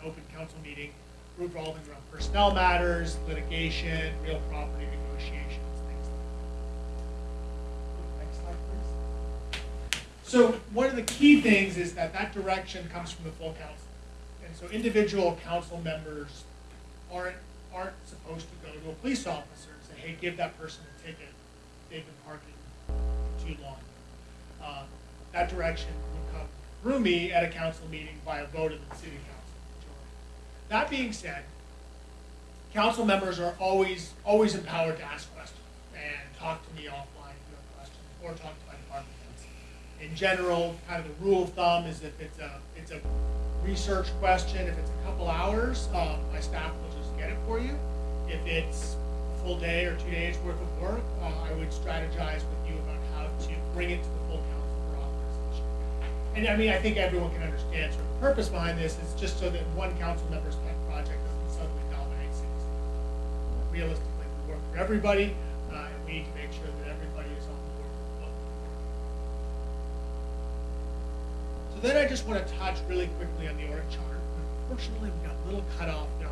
an open council meeting, revolving around personnel matters, litigation, real property negotiations, things like that. Next slide, please. So one of the key things is that that direction comes from the full council. And so individual council members aren't, aren't supposed to go to a police officer and say, hey, give that person a ticket, they've been parking too long. Uh, That direction would come through me at a council meeting by a vote of the city council majority. That being said, council members are always, always empowered to ask questions. And talk to me offline if you have questions, or talk to my department heads. In general, kind of the rule of thumb is if it's a, it's a research question, if it's a couple hours, um, my staff will just get it for you. If it's a full day or two days worth of work, uh, I would strategize with you about how to bring it to the full council for authorization. And I mean, I think everyone can understand, sort of the purpose behind this is just so that one council member's pet project doesn't suddenly dominate cities. Realistically, we work for everybody, uh, and we need to make sure that everybody is on board with what So then I just want to touch really quickly on the org chart. Unfortunately, we got a little cut off there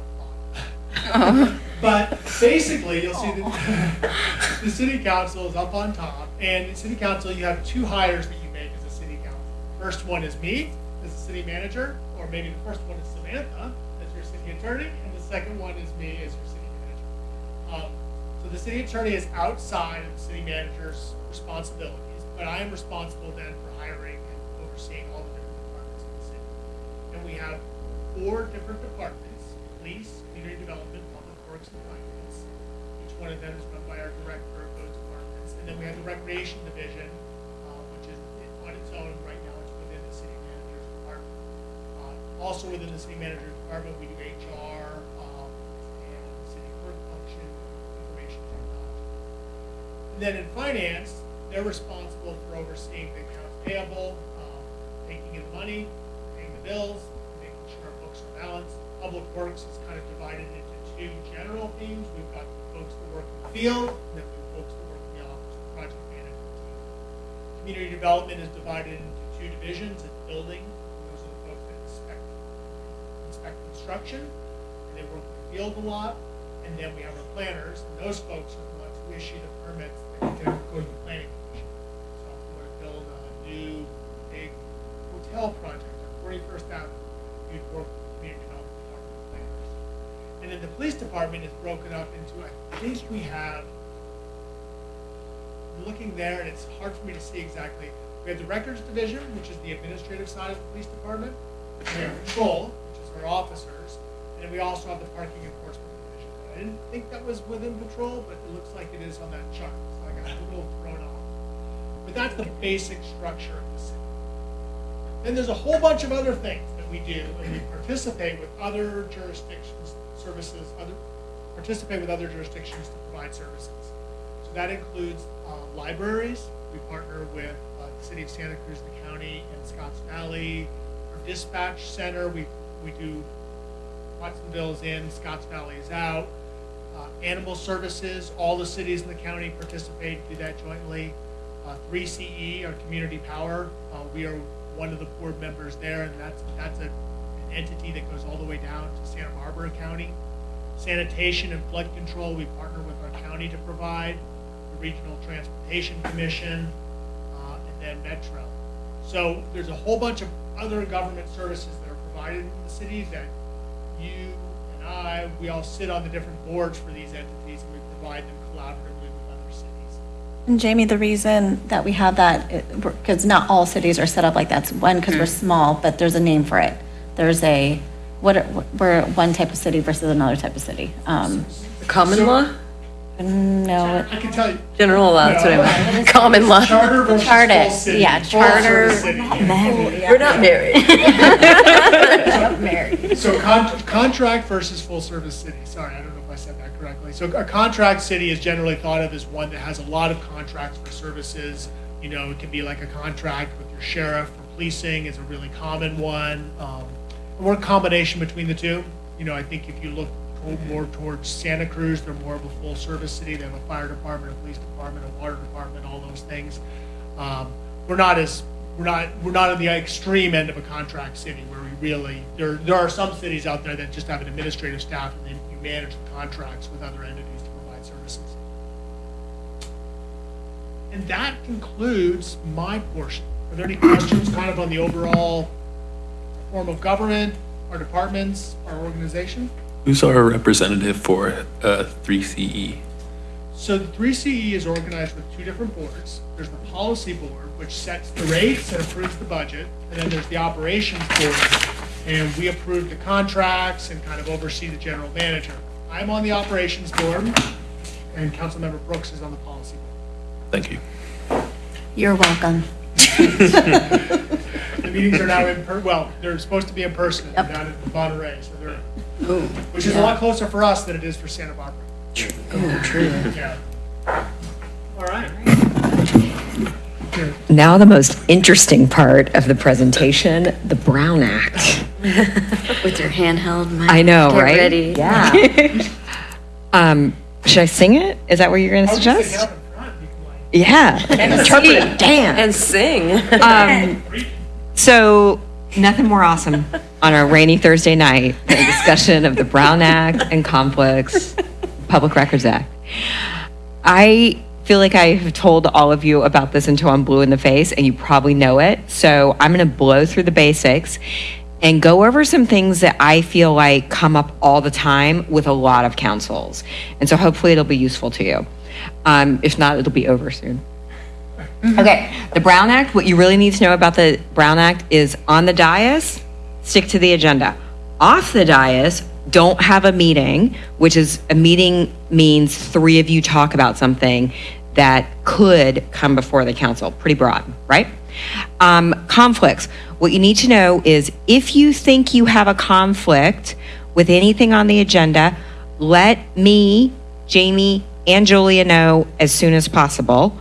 But basically, you'll see that the city council is up on top, and in city council, you have two hires that you make as a city council. First one is me, as a city manager, or maybe the first one is Samantha, as your city attorney, and the second one is me as your city manager. Um, So the city attorney is outside of the city manager's responsibilities, but I am responsible then for hiring and overseeing all the different departments in the city. And we have four different departments, police, community development, public works, and finance. Each one of them is run by our director of those departments. And then we have the recreation division, uh, which is on its own, right now it's within the city manager's department. Uh, Also within the city manager's department, we do HR, um, and city clerk function, information technology. And then in finance, they're responsible for overseeing the accounts payable, taking in money, paying the bills, making sure our books are balanced. Public Works is kind of divided into two general themes. We've got folks that work in the field, and then we have folks that work in the office, the project management team. Community development is divided into two divisions, it's building, those are the folks that inspect, inspect construction, and they work in the field a lot. And then we have our planners, and those folks are the ones who issue the permits that go to the planning commission. So if we were to build a new big hotel project on Forty-first Avenue, you'd work with the community development department planners. And then the police department is broken up into, I think we have, looking there, and it's hard for me to see exactly. We have the records division, which is the administrative side of the police department. We have patrol, which is our officers, and we also have the parking enforcement division. I didn't think that was within patrol, but it looks like it is on that chart, so I got a little thrown off. But that's the basic structure of the city. Then there's a whole bunch of other things we do, and we participate with other jurisdictions, services, other, participate with other jurisdictions to provide services. So that includes uh, libraries. We partner with uh, the city of Santa Cruz, the county, and Scotts Valley. Our dispatch center, we, we do Watsonville's in, Scotts Valley is out. Uh, Animal services, all the cities in the county participate, do that jointly. Uh, 3CE, our community power, uh, we are one of the board members there, and that's, that's a, an entity that goes all the way down to Santa Barbara County. Sanitation and flood control, we partner with our county to provide, the Regional Transportation Commission, uh, and then Metro. So there's a whole bunch of other government services that are provided in the city that you and I, we all sit on the different boards for these entities, and we provide them collaboratively.
And Jamie, the reason that we have that, because not all cities are set up like that, one, because we're small, but there's a name for it. There's a, what, we're one type of city versus another type of city. Um,
Common law?
No,
I can tell you.
General law, that's what I meant. Common law.
Charter versus
Charter,
full city.
yeah,
Full
charter.
service city.
We're not married.
So con- contract versus full service city, sorry, I don't know if I said that correctly. So a contract city is generally thought of as one that has a lot of contracts for services. You know, it can be like a contract with your sheriff for policing is a really common one. Um, and we're a combination between the two. You know, I think if you look to- more towards Santa Cruz, they're more of a full service city. They have a fire department, a police department, a water department, all those things. Um, we're not as we're not we're not on the extreme end of a contract city where we really there there are some cities out there that just have an administrative staff and then you manage the contracts with other entities to provide services. And that concludes my portion. Are there any questions kind of on the overall form of government, our departments, our organization?
Who's our representative for uh, 3CE?
So the 3CE is organized with two different boards. There's the policy board, which sets the rates and approves the budget, and then there's the operations board, and we approve the contracts and kind of oversee the general manager. I'm on the operations board, and Councilmember Brooks is on the policy board.
Thank you.
You're welcome.
The meetings are now in, per well, they're supposed to be in person, and they're down in Monterey, so they're, which is a lot closer for us than it is for Santa Barbara.
Oh, true.
Yeah. All right.
Now, the most interesting part of the presentation the Brown Act.
With your handheld mic.
I know,
Get
right?
ready.
Yeah. um, should I sing it? Is that what you're going to
I was just
suggest?
thinking up in front, you can like,
Yeah. Interpret it. Damn.
And sing.
Um, so, nothing more awesome on a rainy Thursday night a discussion of the Brown Act and conflicts, Public Records Act. I feel like I have told all of you about this until I'm blue in the face, and you probably know it. So, I'm going to blow through the basics and go over some things that I feel like come up all the time with a lot of councils. And so, hopefully, it'll be useful to you. Um, if not, it'll be over soon. Okay, the Brown Act, what you really need to know about the Brown Act is on the dais, stick to the agenda. Off the dais, don't have a meeting, which is a meeting means three of you talk about something that could come before the council. Pretty broad, right? Um, conflicts. What you need to know is if you think you have a conflict with anything on the agenda, let me, Jamie, and Julia know as soon as possible.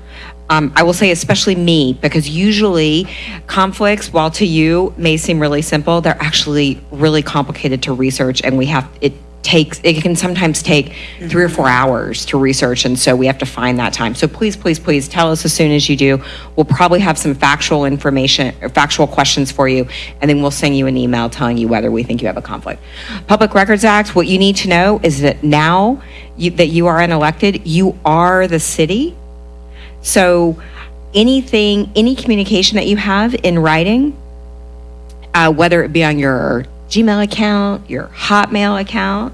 Um, I will say especially me, because usually conflicts, while to you may seem really simple, they're actually really complicated to research, and we have it takes it can sometimes take three or four hours to research, and so we have to find that time. So please, please, please tell us as soon as you do. We'll probably have some factual information, or factual questions for you, and then we'll send you an email telling you whether we think you have a conflict. Public Records Act. What you need to know is that now you, that you are unelected, you are the city. So anything, any communication that you have in writing, uh, whether it be on your Gmail account, your Hotmail account,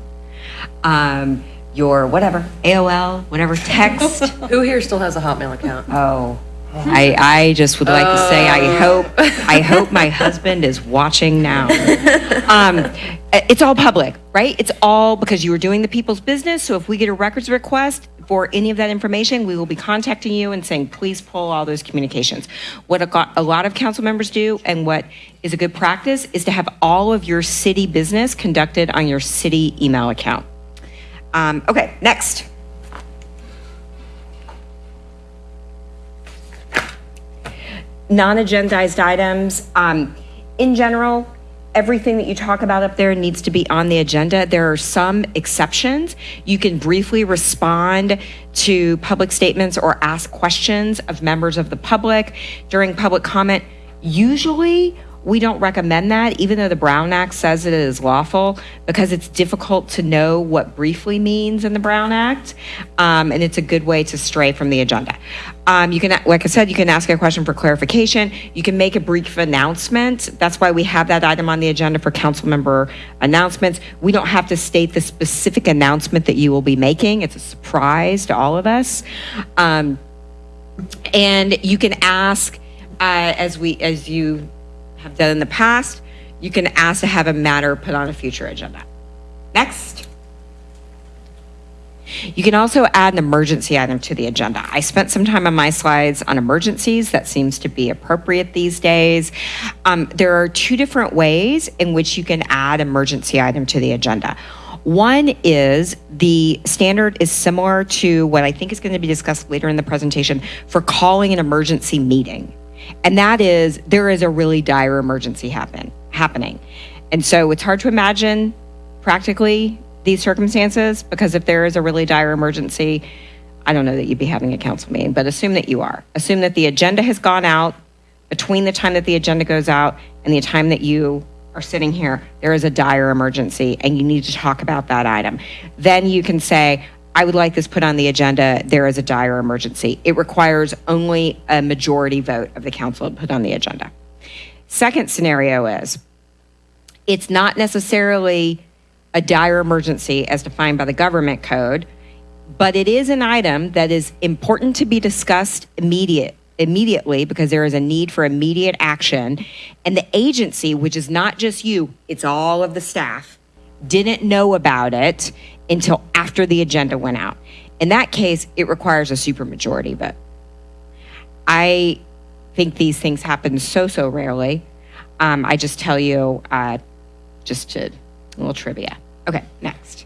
um, your whatever, AOL, whatever text.
Who here still has a Hotmail account?
Oh, I, I just would like to say, I hope, I hope my husband is watching now. Um, it's all public, right? It's all because you are doing the people's business. So if we get a records request for any of that information, we will be contacting you and saying, please pull all those communications. What a, a lot of council members do and what is a good practice is to have all of your city business conducted on your city email account. Um, okay, next. Non-agendized items. Um, in general, everything that you talk about up there needs to be on the agenda. There are some exceptions. You can briefly respond to public statements or ask questions of members of the public during public comment. Usually, we don't recommend that, even though the Brown Act says it is lawful, because it's difficult to know what briefly means in the Brown Act, um, and it's a good way to stray from the agenda. Um, you can, like I said, you can ask a question for clarification. You can make a brief announcement. That's why we have that item on the agenda for council member announcements. We don't have to state the specific announcement that you will be making. It's a surprise to all of us. Um, and you can ask, uh, as we, as you have done in the past, you can ask to have a matter put on a future agenda. Next. You can also add an emergency item to the agenda. I spent some time on my slides on emergencies. That seems to be appropriate these days. Um, there are two different ways in which you can add emergency item to the agenda. One is the standard is similar to what I think is going to be discussed later in the presentation for calling an emergency meeting. And that is there is a really dire emergency happen happening. And so it's hard to imagine practically these circumstances because if there is a really dire emergency, I don't know that you'd be having a council meeting, but assume that you are. Assume that the agenda has gone out between the time that the agenda goes out and the time that you are sitting here, there is a dire emergency and you need to talk about that item. Then you can say, I would like this put on the agenda. There is a dire emergency. It requires only a majority vote of the council to put on the agenda. Second scenario is it's not necessarily a dire emergency as defined by the government code, but it is an item that is important to be discussed immediate immediately because there is a need for immediate action and the agency which is not just you it's all of the staff didn't know about it until after the agenda went out in that case it requires a supermajority vote I think these things happen so, so rarely. Um, I just tell you, uh, just to, a little trivia. Okay, next.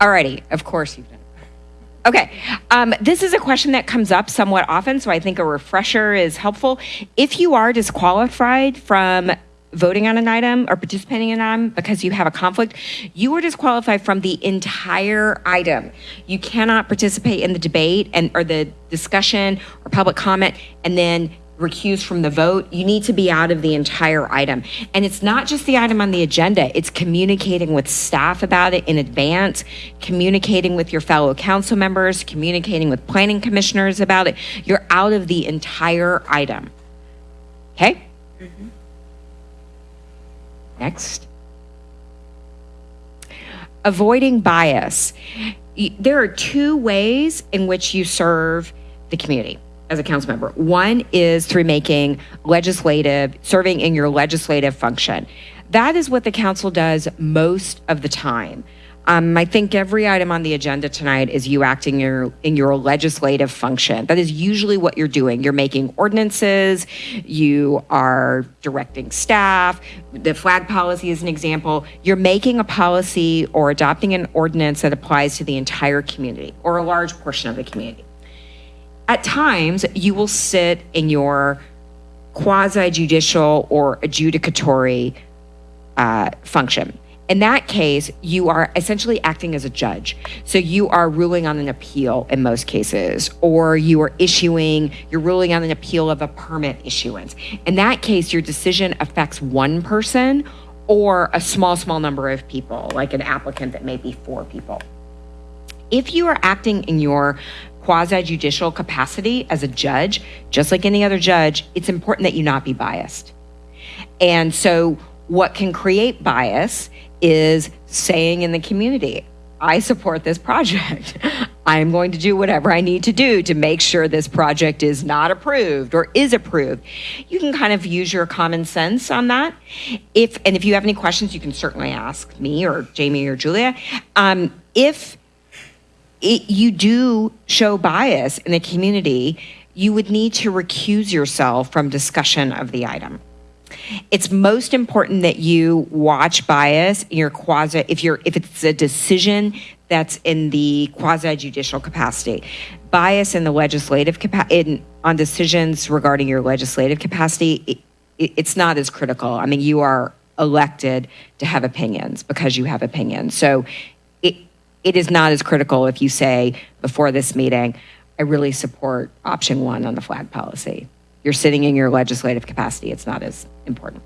Alrighty, of course you've done it. Okay, um, this is a question that comes up somewhat often, so I think a refresher is helpful. If you are disqualified from voting on an item or participating in an item because you have a conflict, you are disqualified from the entire item. You cannot participate in the debate and or the discussion or public comment and then recuse from the vote. You need to be out of the entire item. And it's not just the item on the agenda, it's communicating with staff about it in advance, communicating with your fellow council members, communicating with planning commissioners about it. You're out of the entire item. Okay? Mm-hmm. Next. Avoiding bias. There are two ways in which you serve the community as a council member. One is through making legislative, serving in your legislative function. That is what the council does most of the time. Um, I think every item on the agenda tonight is you acting your, in your legislative function. That is usually what you're doing. You're making ordinances, you are directing staff. The flag policy is an example. You're making a policy or adopting an ordinance that applies to the entire community or a large portion of the community. At times, you will sit in your quasi judicial or adjudicatory uh, function. In that case, you are essentially acting as a judge. So you are ruling on an appeal in most cases, or you are issuing, you're ruling on an appeal of a permit issuance. In that case, your decision affects one person or a small, small number of people, like an applicant that may be four people. If you are acting in your quasi judicial capacity as a judge, just like any other judge, it's important that you not be biased. And so, what can create bias is saying in the community, I support this project. I'm going to do whatever I need to do to make sure this project is not approved or is approved. You can kind of use your common sense on that. If and if you have any questions, you can certainly ask me or Jamie or Julia. Um, if it, you do show bias in the community, you would need to recuse yourself from discussion of the item. It's most important that you watch bias in your quasi if you're if it's a decision that's in the quasi judicial capacity. Bias in the legislative capa- in on decisions regarding your legislative capacity, it, it, it's not as critical. I mean, you are elected to have opinions because you have opinions. So it it is not as critical if you say before this meeting, I really support option one on the flag policy. You're sitting in your legislative capacity, it's not as important.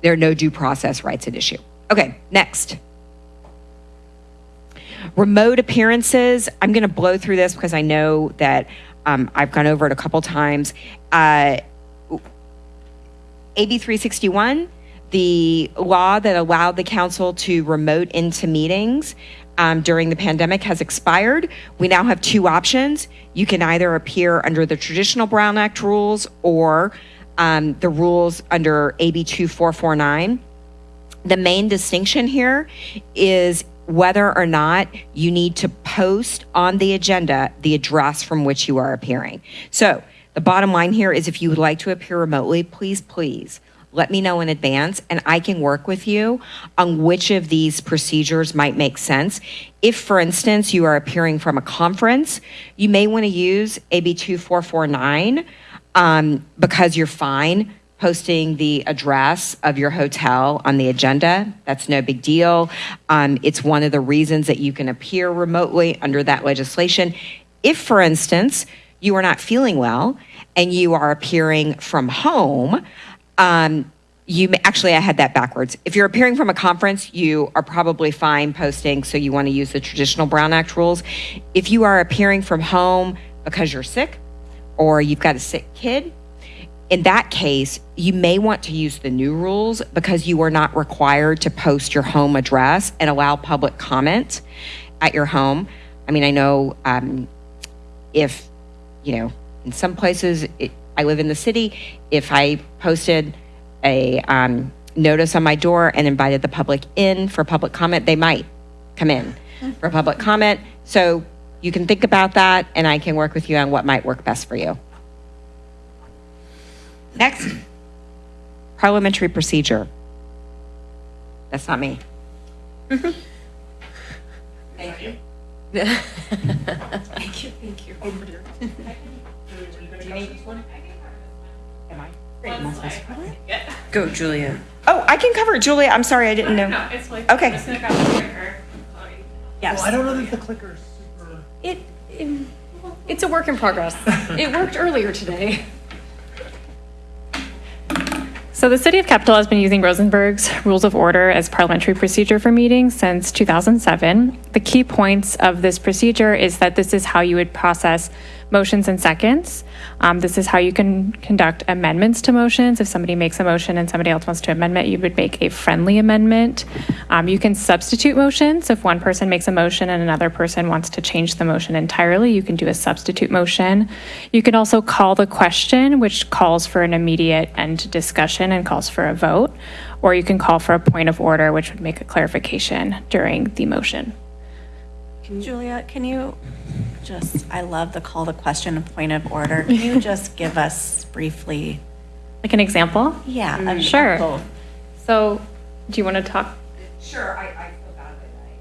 There are no due process rights at issue. Okay, next. Remote appearances, I'm going to blow through this because I know that um, I've gone over it a couple times. Uh, AB 361, the law that allowed the council to remote into meetings um, during the pandemic has expired. We now have two options. You can either appear under the traditional Brown Act rules or um, the rules under AB 2449. The main distinction here is whether or not you need to post on the agenda the address from which you are appearing. So, the bottom line here is if you would like to appear remotely, please, please let me know in advance and I can work with you on which of these procedures might make sense. If, for instance, you are appearing from a conference, you may want to use AB 2449 um, because you're fine posting the address of your hotel on the agenda. That's no big deal. Um, it's one of the reasons that you can appear remotely under that legislation. If, for instance, you are not feeling well and you are appearing from home, um, you may, actually, I had that backwards. If you're appearing from a conference, you are probably fine posting, so you want to use the traditional Brown Act rules. If you are appearing from home because you're sick or you've got a sick kid, in that case, you may want to use the new rules because you are not required to post your home address and allow public comment at your home. I mean, I know um, if, you know, in some places, it, I live in the city, if I posted a um, notice on my door and invited the public in for public comment, they might come in for public comment. So You can think about that, and I can work with you on what might work best for you. Next, parliamentary procedure. That's not me.
Thank you. Thank you, thank you. Go, Julia.
Oh, I can cover it, Julia. I'm sorry, I didn't know.
No, it's like,
Okay.
I'm just gonna grab the clicker.
Yes.
Well, I don't know that the clicker's super.
It, it- it's a work in progress. It worked earlier today. So the City of Capitola has been using Rosenberg's Rules of Order as parliamentary procedure for meetings since 2007. The key points of this procedure is that this is how you would process motions and seconds. Um, This is how you can conduct amendments to motions. If somebody makes a motion and somebody else wants to amend it, you would make a friendly amendment. Um, You can substitute motions. If one person makes a motion and another person wants to change the motion entirely, you can do a substitute motion. You can also call the question, which calls for an immediate end to discussion and calls for a vote. Or you can call for a point of order, which would make a clarification during the motion.
Julia, can you just, I love the call to question and point of order. Can you just give us briefly?
Like an example?
Yeah. of- of
Sure. So, do you want to talk?
Sure, I, I feel bad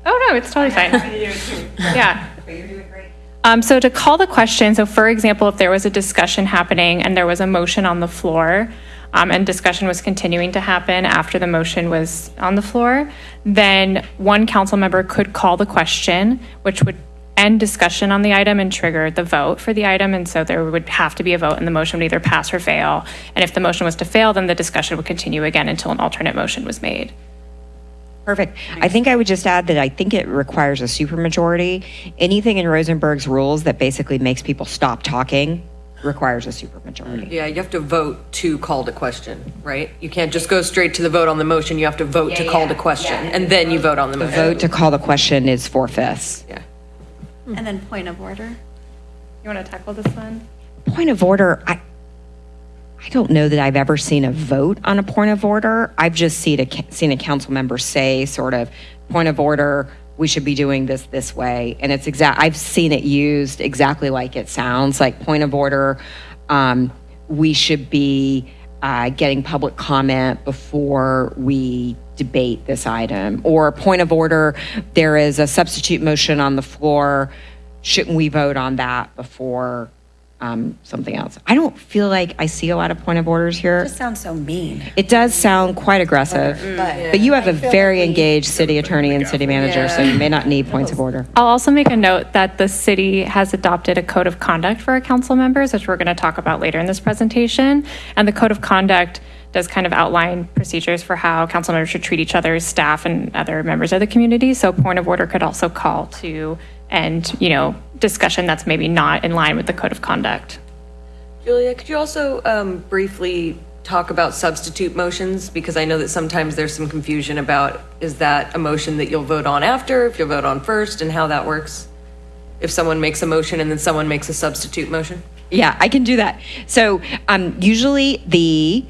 Oh, no, it's totally fine.
Yeah.
Yeah.
But you're doing great.
Um, so to call the question, so for example, if there was a discussion happening and there was a motion on the floor, um, and discussion was continuing to happen after the motion was on the floor, then one council member could call the question, which would end discussion on the item and trigger the vote for the item. And so there would have to be a vote and the motion would either pass or fail. And if the motion was to fail, then the discussion would continue again until an alternate motion was made.
Perfect. I think I would just add that I think it requires a supermajority. Anything in Rosenberg's rules that basically makes people stop talking requires a supermajority.
Yeah, you have to vote to call the question, right? You can't just go straight to the vote on the motion. You have to vote to call the question, and then you vote on the
The
motion.
vote to call the question is four fifths.
Yeah.
And then point of order?
You want to tackle this one?
Point of order, I, I don't know that I've ever seen a vote on a point of order. I've just seen a, ca- seen a council member say sort of, point of order, we should be doing this this way. And it's exact, I've seen it used exactly like it sounds, like point of order, um, we should be uh, getting public comment before we debate this item. Or point of order, there is a substitute motion on the floor, shouldn't we vote on that before um, something else? I don't feel like I see a lot of point of orders here.
It Just sounds so mean.
It does sound quite aggressive,
But-
but you have a
I feel
very
like we-
engaged city attorney and city manager, so you may not need points of order.
I'll also make a note that the city has adopted a code of conduct for our council members, which we're going to talk about later in this presentation. And the code of conduct does kind of outline procedures for how council members should treat each other, staff and other members of the community. So point of order could also call to end, you know, discussion that's maybe not in line with the code of conduct.
Julia, could you also um, briefly talk about substitute motions? Because I know that sometimes there's some confusion about, is that a motion that you'll vote on after, if you'll vote on first, and how that works? If someone makes a motion and then someone makes a substitute motion?
Yeah, I can do that. So um, usually the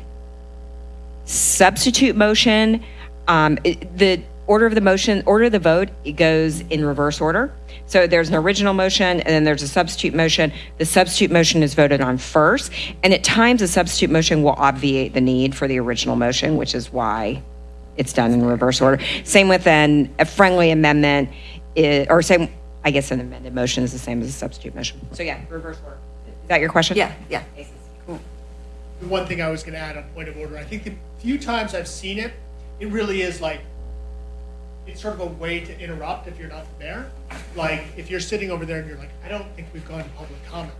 substitute motion, um, it- the order of the motion, order of the vote, it goes in reverse order. So there's an original motion and then there's a substitute motion. The substitute motion is voted on first. And at times, a substitute motion will obviate the need for the original motion, which is why it's done in reverse order. Same with an, a friendly amendment, i- or same, I guess an amended motion is the same as a substitute motion. So yeah, reverse order. Is that your question?
Yeah, yeah.
The one thing I was gonna add on point of order, I think the few times I've seen it, it really is like, it's sort of a way to interrupt if you're not there. Like, if you're sitting over there and you're like, I don't think we've gone to public comment.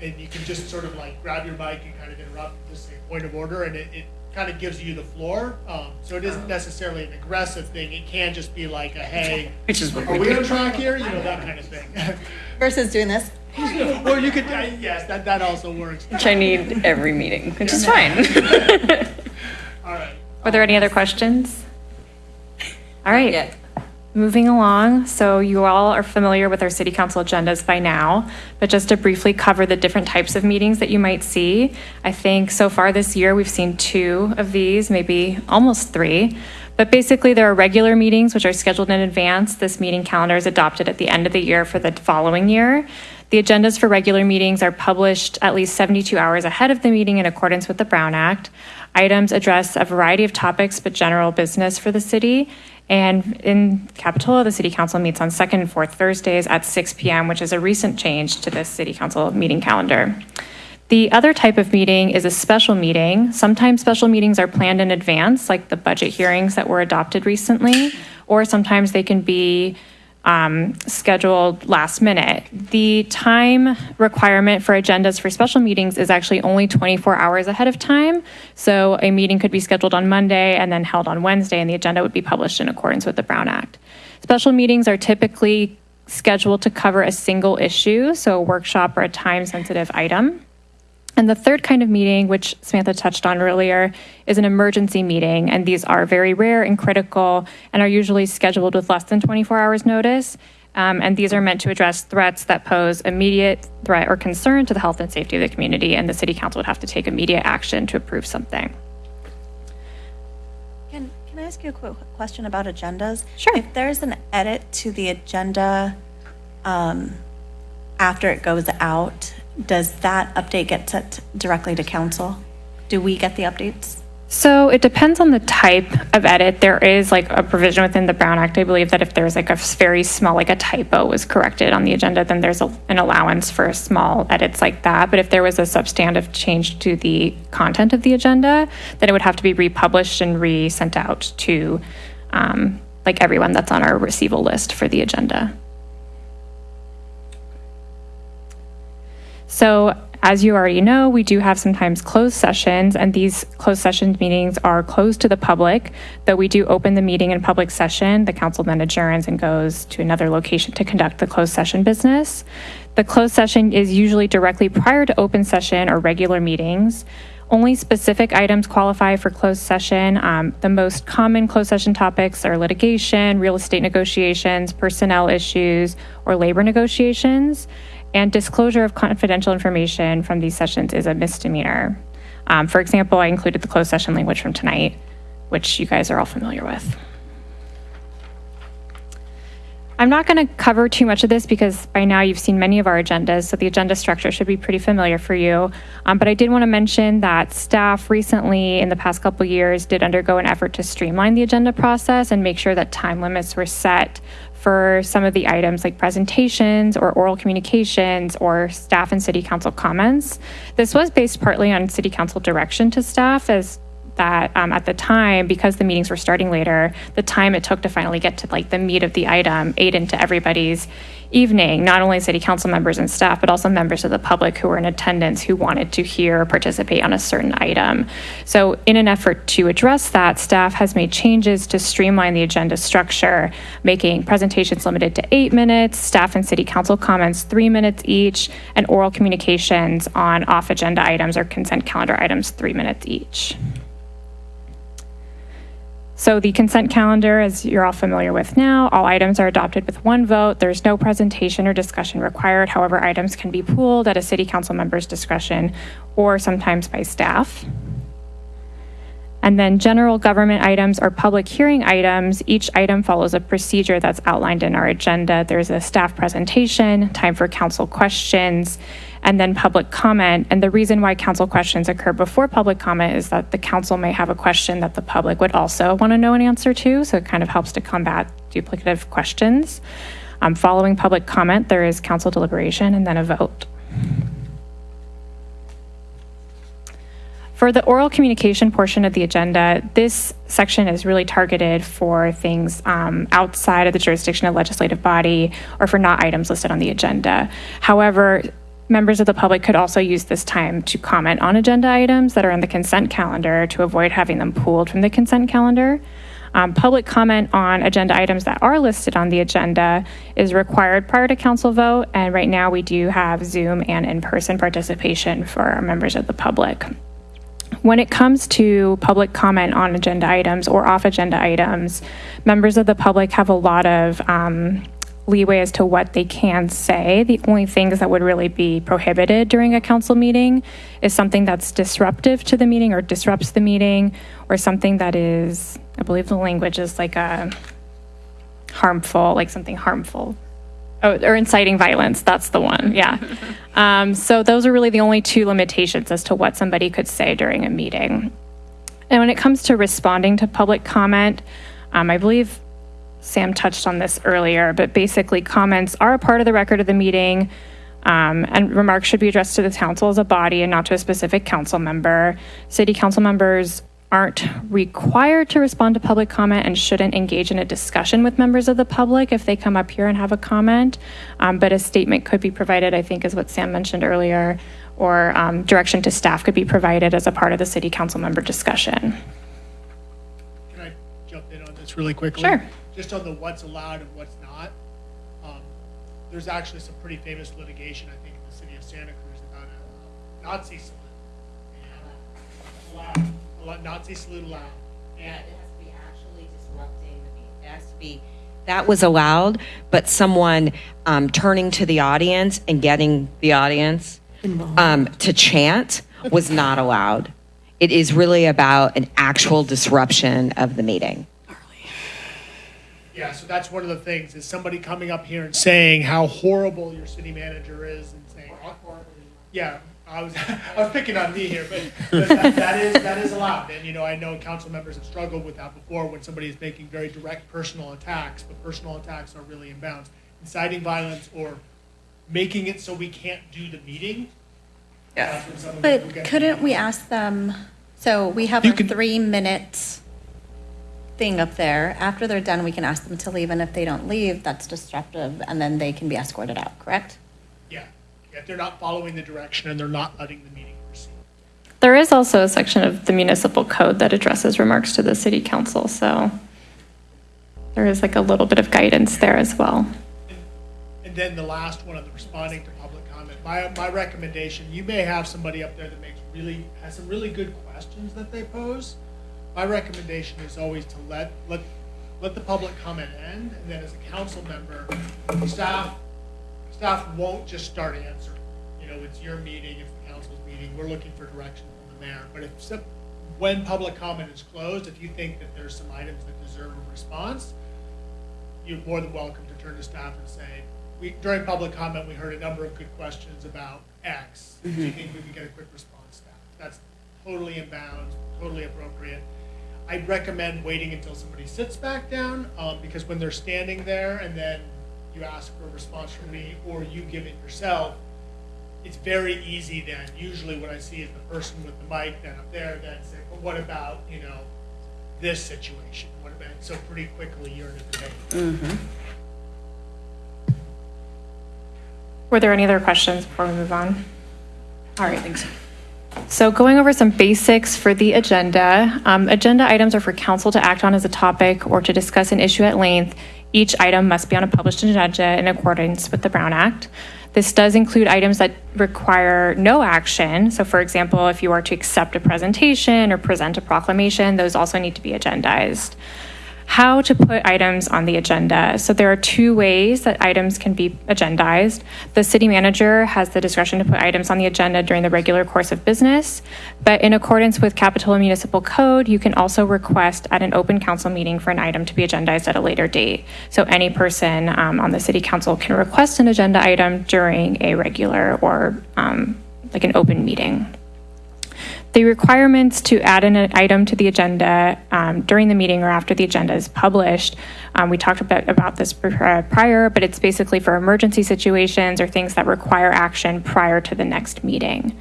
And you can just sort of like grab your mic and kind of interrupt and just say point of order, and it, it kind of gives you the floor. Um, so it isn't necessarily an aggressive thing, it can just be like a, hey,
Which is what
are
we
we on track here? You know, that kind of thing.
Versus doing this?
Or you could, uh, yes, that, that also works.
Which I need every meeting, which is fine.
All right.
Are there any other questions? All right. Moving along, so you all are familiar with our city council agendas by now, but just to briefly cover the different types of meetings that you might see. I think so far this year, we've seen two of these, maybe almost three. But basically, there are regular meetings which are scheduled in advance. This meeting calendar is adopted at the end of the year for the following year. The agendas for regular meetings are published at least 72 hours ahead of the meeting in accordance with the Brown Act. Items address a variety of topics, but general business for the city. And in Capitola, the city council meets on second and fourth Thursdays at 6 p.m., which is a recent change to the city council meeting calendar. The other type of meeting is a special meeting. Sometimes special meetings are planned in advance, like the budget hearings that were adopted recently, or sometimes they can be um, scheduled last minute. The time requirement for agendas for special meetings is actually only 24 hours ahead of time. So a meeting could be scheduled on Monday and then held on Wednesday, and the agenda would be published in accordance with the Brown Act. Special meetings are typically scheduled to cover a single issue, so a workshop or a time sensitive item. And the third kind of meeting, which Samantha touched on earlier, is an emergency meeting. And these are very rare and critical and are usually scheduled with less than 24 hours notice. Um, and these are meant to address threats that pose immediate threat or concern to the health and safety of the community. And the city council would have to take immediate action to approve something.
Can, can I ask you a quick question about agendas?
Sure.
If there's an edit to the agenda um, after it goes out, does that update get sent directly to council? Do we get the updates?
So it depends on the type of edit. There is like a provision within the Brown Act, I believe, that if there's like a very small, like a typo was corrected on the agenda, then there's a, an allowance for small edits like that. But if there was a substantive change to the content of the agenda, then it would have to be republished and re-sent out to um, like everyone that's on our receival list for the agenda. So, as you already know, we do have sometimes closed sessions, and these closed sessions meetings are closed to the public. Though we do open the meeting in public session, the council then adjourns and goes to another location to conduct the closed session business. The closed session is usually directly prior to open session or regular meetings. Only specific items qualify for closed session. Um, the most common closed session topics are litigation, real estate negotiations, personnel issues, or labor negotiations. And disclosure of confidential information from these sessions is a misdemeanor. Um, for example, I included the closed session language from tonight, which you guys are all familiar with. I'm not going to cover too much of this because by now you've seen many of our agendas, so the agenda structure should be pretty familiar for you. Um, but I did want to mention that staff recently, in the past couple years, did undergo an effort to streamline the agenda process and make sure that time limits were set for some of the items like presentations or oral communications or staff and city council comments. This was based partly on city council direction to staff as that um, at the time, because the meetings were starting later, the time it took to finally get to like the meat of the item ate into everybody's evening, not only city council members and staff, but also members of the public who were in attendance who wanted to hear or participate on a certain item. So, in an effort to address that, staff has made changes to streamline the agenda structure, making presentations limited to eight minutes, staff and city council comments three minutes each, and oral communications on off agenda items or consent calendar items three minutes each. So the consent calendar, as you're all familiar with now, all items are adopted with one vote. There's no presentation or discussion required. However, items can be pooled at a city council member's discretion or sometimes by staff. And then general government items or public hearing items, each item follows a procedure that's outlined in our agenda. There's a staff presentation, time for council questions, and then public comment. And the reason why council questions occur before public comment is that the council may have a question that the public would also want to know an answer to. So it kind of helps to combat duplicative questions. Um, following public comment, there is council deliberation and then a vote. For the oral communication portion of the agenda, this section is really targeted for things um, outside of the jurisdiction of legislative body or for not items listed on the agenda. However, members of the public could also use this time to comment on agenda items that are on the consent calendar to avoid having them pulled from the consent calendar. Um, public comment on agenda items that are listed on the agenda is required prior to council vote, and right now we do have Zoom and in person participation for our members of the public. When it comes to public comment on agenda items or off agenda items, members of the public have a lot of um, leeway as to what they can say. The only things that would really be prohibited during a council meeting is something that's disruptive to the meeting or disrupts the meeting, or something that is, I believe the language is like a harmful, like something harmful. Oh, or inciting violence. That's the one. Yeah. um, so those are really the only two limitations as to what somebody could say during a meeting. And when it comes to responding to public comment, um, I believe Sam touched on this earlier, but basically, comments are a part of the record of the meeting, um, and remarks should be addressed to the council as a body and not to a specific council member. City council members aren't required to respond to public comment and shouldn't engage in a discussion with members of the public if they come up here and have a comment. Um, but a statement could be provided, I think, is what Sam mentioned earlier, or um, direction to staff could be provided as a part of the city council member discussion.
Can I jump in on this really quickly?
Sure.
Just on the what's allowed and what's not. Um, There's actually some pretty famous litigation, I think, in the city of Santa Cruz about a Nazi salute. And allowed, allowed- Nazi salute allowed.
Yeah, it has to be actually disrupting the meeting. It has to be. That was allowed, but someone um, turning to the audience and getting the audience um, to chant was not allowed. It is really about an actual disruption of the meeting.
Yeah, so that's one of the things, is somebody coming up here and saying how horrible your city manager is and saying. Yeah, I was, I was picking on me here, but, but that, that is, that is allowed. And, you know, I know council members have struggled with that before when somebody is making very direct personal attacks, but personal attacks are really in bounds. Inciting violence or making it so we can't do the meeting. that's when some of it will
But couldn't we ask them, so we have
You
a
can-
three-minute thing up there. After they're done, we can ask them to leave, and if they don't leave, that's disruptive, and then they can be escorted out, correct?
Yeah, if they're not following the direction and they're not letting the meeting proceed.
There is also a section of the municipal code that addresses remarks to the city council, so there is like a little bit of guidance there as well.
And then the last one on the responding to public comment, my, my recommendation, you may have somebody up there that makes really, has some really good questions that they pose. My recommendation is always to let, let, let the public comment end, and then as a council member, staff, staff won't just start answering. You know, it's your meeting, it's the council's meeting, we're looking for direction from the mayor. But if, when public comment is closed, if you think that there's some items that deserve a response, you're more than welcome to turn to staff and say, we, during public comment, we heard a number of good questions about X. Do you mm-hmm. think we could get a quick response that? That's totally in bounds, totally appropriate. I'd recommend waiting until somebody sits back down, um, because when they're standing there and then you ask for a response from me or you give it yourself, it's very easy then, usually what I see is the person with the mic then up there then say, well, what about, you know, this situation? What about, so pretty quickly you're in a debate.
Were there any other questions before we move on? All right, thanks. So going over some basics for the agenda. Um, agenda items are for council to act on as a topic or to discuss an issue at length. Each item must be on a published agenda in accordance with the Brown Act. This does include items that require no action. So for example, if you are to accept a presentation or present a proclamation, those also need to be agendized how to put items on the agenda. So there are two ways that items can be agendized. The city manager has the discretion to put items on the agenda during the regular course of business, but in accordance with Capitola Municipal Code, you can also request at an open council meeting for an item to be agendized at a later date. So any person um, on the city council can request an agenda item during a regular or um, like an open meeting. The requirements to add an item to the agenda um, during the meeting or after the agenda is published. Um, we talked about, about this uh, prior, but it's basically for emergency situations or things that require action prior to the next meeting.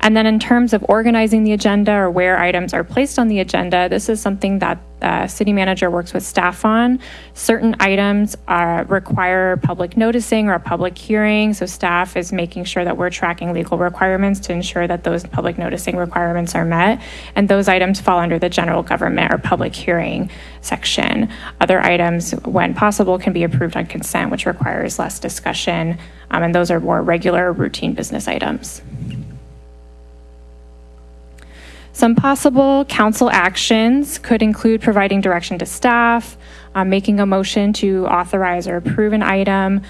And then in terms of organizing the agenda or where items are placed on the agenda, this is something that uh, city manager works with staff on. Certain items uh, require public noticing or a public hearing, so staff is making sure that we're tracking legal requirements to ensure that those public noticing requirements are met. And those items fall under the general government or public hearing section. Other items, when possible, can be approved on consent, which requires less discussion. Um, and those are more regular routine business items. Some possible council actions could include providing direction to staff, uh, making a motion to authorize or approve an item.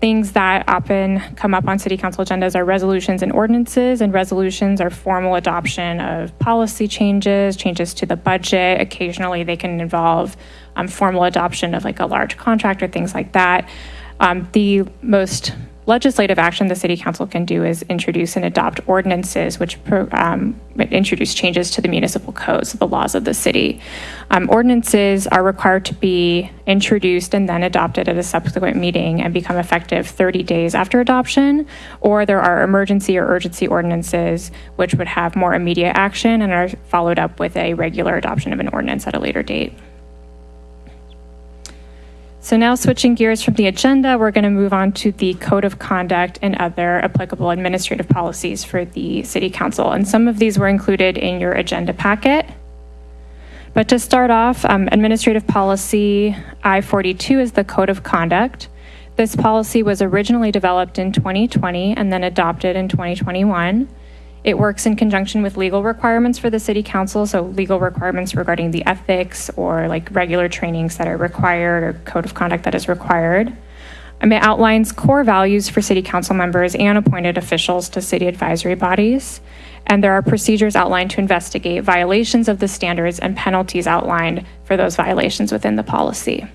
Things that often come up on city council agendas are resolutions and ordinances, and resolutions are formal adoption of policy changes, changes to the budget. Occasionally, they can involve um, formal adoption of like a large contract or things like that. Um, the most legislative action the city council can do is introduce and adopt ordinances which um, introduce changes to the municipal codes, the laws of the city. Um, ordinances are required to be introduced and then adopted at a subsequent meeting and become effective 30 days after adoption, or there are emergency or urgency ordinances which would have more immediate action and are followed up with a regular adoption of an ordinance at a later date. So now switching gears from the agenda, we're going to move on to the code of conduct and other applicable administrative policies for the city council. And some of these were included in your agenda packet. But to start off, um, administrative policy I-42 is the code of conduct. This policy was originally developed in 2020 and then adopted in 2021. It works in conjunction with legal requirements for the city council, so legal requirements regarding the ethics or like regular trainings that are required or code of conduct that is required. Um, it outlines core values for city council members and appointed officials to city advisory bodies. And there are procedures outlined to investigate violations of the standards and penalties outlined for those violations within the policy.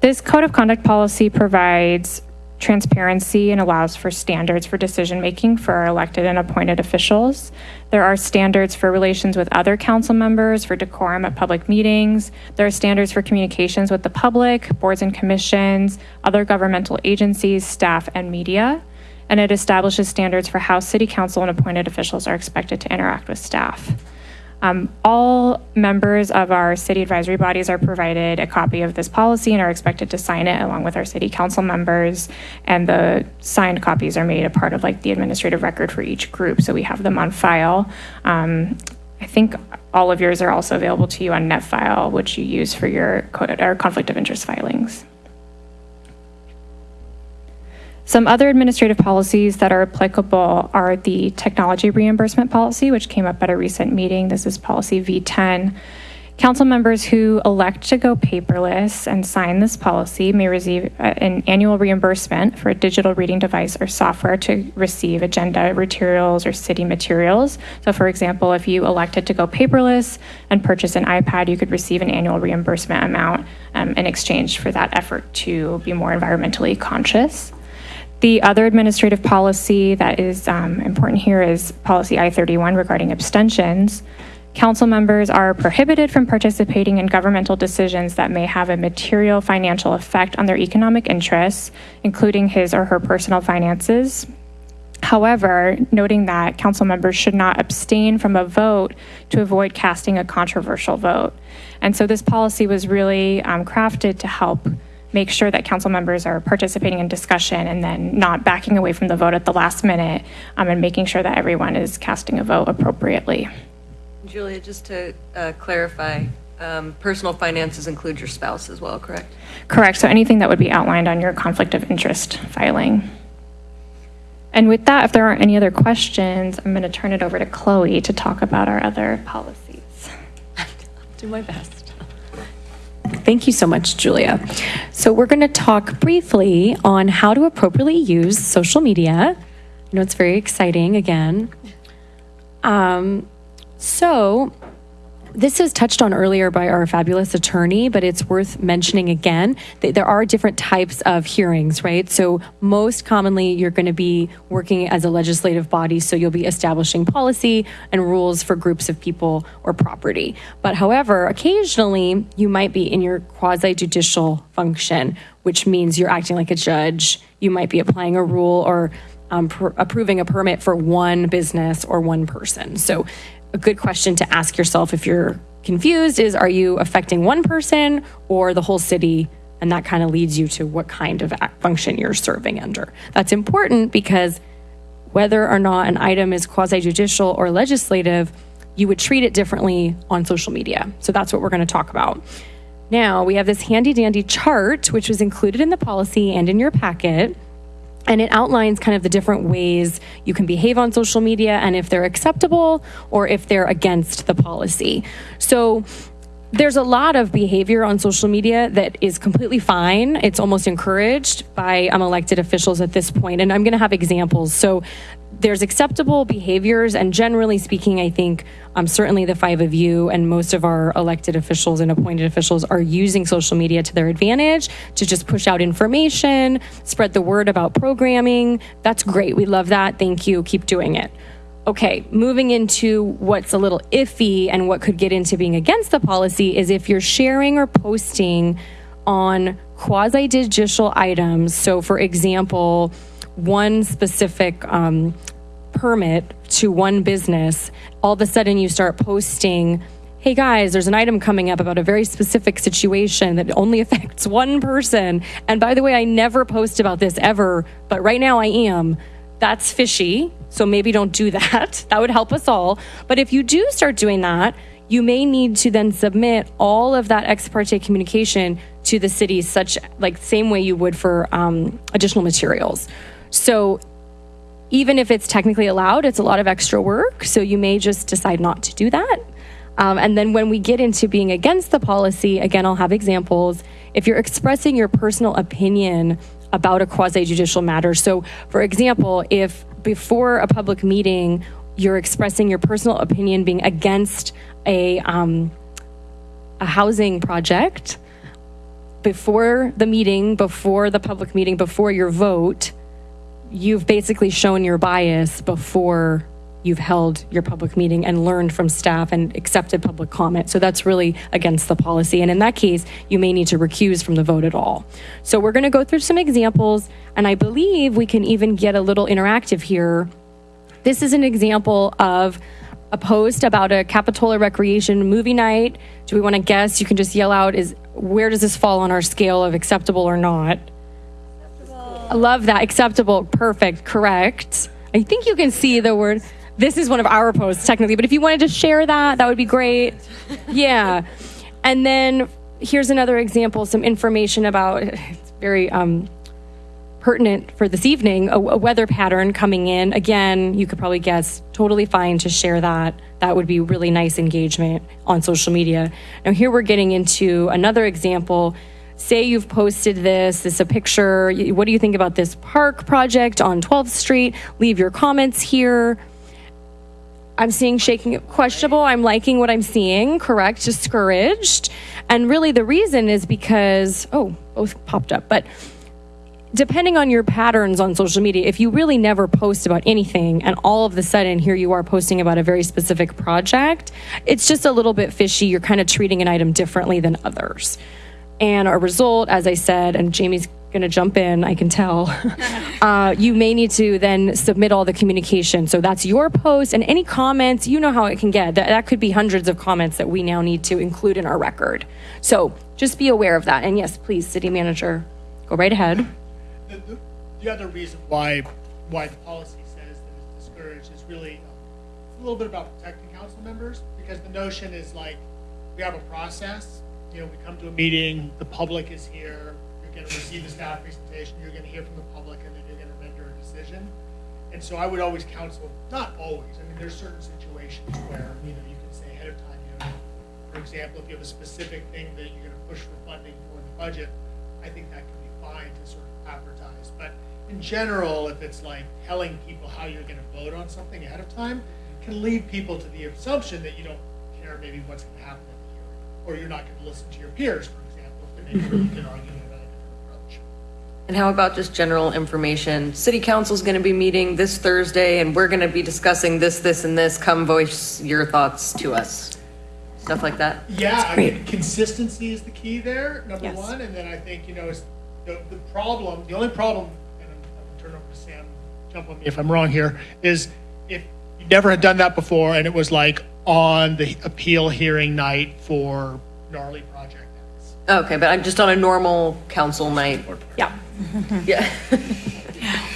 This code of conduct policy provides transparency and allows for standards for decision making for our elected and appointed officials. There are standards for relations with other council members, for decorum at public meetings. There are standards for communications with the public, boards and commissions, other governmental agencies, staff, and media. And it establishes standards for how city council and appointed officials are expected to interact with staff. Um, all members of our city advisory bodies are provided a copy of this policy and are expected to sign it along with our city council members. And the signed copies are made a part of like the administrative record for each group, so we have them on file. Um, I think all of yours are also available to you on NetFile, which you use for your conflict of interest filings. Some other administrative policies that are applicable are the technology reimbursement policy, which came up at a recent meeting. This is policy V10. Council members who elect to go paperless and sign this policy may receive uh, an annual reimbursement for a digital reading device or software to receive agenda materials or city materials. So, for example, if you elected to go paperless and purchase an iPad, you could receive an annual reimbursement amount um, in exchange for that effort to be more environmentally conscious. The other administrative policy that is um, important here is policy I-31 regarding abstentions. Council members are prohibited from participating in governmental decisions that may have a material financial effect on their economic interests, including his or her personal finances. However, noting that council members should not abstain from a vote to avoid casting a controversial vote. And so this policy was really um, crafted to help make sure that council members are participating in discussion and then not backing away from the vote at the last minute um, and making sure that everyone is casting a vote appropriately.
Julia, just to uh, clarify, um, personal finances include your spouse as well, correct?
Correct. So anything that would be outlined on your conflict of interest filing. And with that, if there aren't any other questions, I'm going to turn it over to Chloe to talk about our other policies.
I'll do my best.
Thank you so much, Julia. So, we're going to talk briefly on how to appropriately use social media. I know it's very exciting again. Um, so, this was touched on earlier by our fabulous attorney, but it's worth mentioning again that there are different types of hearings, right? So, most commonly, you're going to be working as a legislative body, so you'll be establishing policy and rules for groups of people or property. But, however, occasionally you might be in your quasi judicial function, which means you're acting like a judge. You might be applying a rule or um, pr- approving a permit for one business or one person. So, a good question to ask yourself if you're confused is are you affecting one person or the whole city? And that kind of leads you to what kind of function you're serving under. That's important because whether or not an item is quasi judicial or legislative, you would treat it differently on social media. So that's what we're going to talk about. Now, we have this handy dandy chart, which was included in the policy and in your packet.
And it outlines kind of the different ways you can behave on social media and if they're acceptable or if they're against the policy. So there's a lot of behavior on social media that is completely fine. It's almost encouraged by um, elected officials at this point, and I'm going to have examples. So there's acceptable behaviors, and generally speaking, I think um, certainly the five of you and most of our elected officials and appointed officials are using social media to their advantage to just push out information, spread the word about programming. That's great. We love that. Thank you. Keep doing it. Okay, moving into what's a little iffy and what could get into being against the policy is if you're sharing or posting on quasi judicial items. So, for example, one specific um, permit to one business, all of a sudden you start posting, hey guys, there's an item coming up about a very specific situation that only affects one person. And by the way, I never post about this ever, but right now I am. That's fishy. So maybe don't do that. That would help us all. But if you do start doing that, you may need to then submit all of that ex parte communication to the city, such like same way you would for um, additional materials. So even if it's technically allowed, it's a lot of extra work. So you may just decide not to do that. Um, and then when we get into being against the policy, again, I'll have examples. If you're expressing your personal opinion about a quasi judicial matter, so for example, if before a public meeting you're expressing your personal opinion being against a, um, a housing project, before the meeting, before the public meeting, before your vote, you've basically shown your bias before you've held your public meeting and learned from staff and accepted public comment. So that's really against the policy. And in that case, you may need to recuse from the vote at all. So we're going to go through some examples, and I believe we can even get a little interactive here. This is an example of a post about a Capitola Recreation movie night. Do we want to guess? You can just yell out, is where does this fall on our scale of acceptable or not? I love that. Acceptable. Perfect. Correct. I think you can see the word. This is one of our posts, technically, but if you wanted to share that, that would be great. Yeah. And then here's another example some information about it's very um, pertinent for this evening a, a weather pattern coming in. Again, you could probably guess, totally fine to share that. That would be really nice engagement on social media. Now, here we're getting into another example say you've posted this, this is a picture. What do you think about this park project on 12th Street? Leave your comments here. I'm seeing shaking questionable. I'm liking what I'm seeing. Correct. Discouraged. And really, the reason is because, oh, both popped up. But depending on your patterns on social media, if you really never post about anything and all of a sudden here you are posting about a very specific project, it's just a little bit fishy. You're kind of treating an item differently than others. And a result, as I said, and Jamie's going to jump in, I can tell, uh, you may need to then submit all the communication. So that's your post and any comments, you know how it can get. That, that could be hundreds of comments that we now need to include in our record. So just be aware of that. And yes, please, city manager, go right ahead.
The, the, the other reason why why the policy says that it's discouraged is really um, a little bit about protecting council members because the notion is like we have a process you know, we come to a meeting, the public is here, you're going to receive the staff presentation, you're going to hear from the public, and then you're going to render a decision. And so I would always counsel, not always, I mean, there's certain situations where, you know, you can say ahead of time, you know, for example, if you have a specific thing that you're going to push for funding for the budget, I think that can be fine to sort of advertise. But in general, if it's like telling people how you're going to vote on something ahead of time, can lead people to the assumption that you don't care maybe what's going to happen or you're not going to listen to your peers, for example, if they make a really good argument about a different approach.
And how about just general information? City council's going to be meeting this Thursday and we're going to be discussing this, this, and this. Come voice your thoughts to us. Stuff like that.
Yeah, I mean, consistency is the key there, number
Yes.
one. And then I think, you know, is the, the problem, the only problem, and I'm, I'm going to turn over to Sam, jump on me if I'm wrong here, is if you never had done that before and it was like on the appeal hearing night for gnarly project X.
Okay, but I'm just on a normal council night.
Yeah.
Yeah.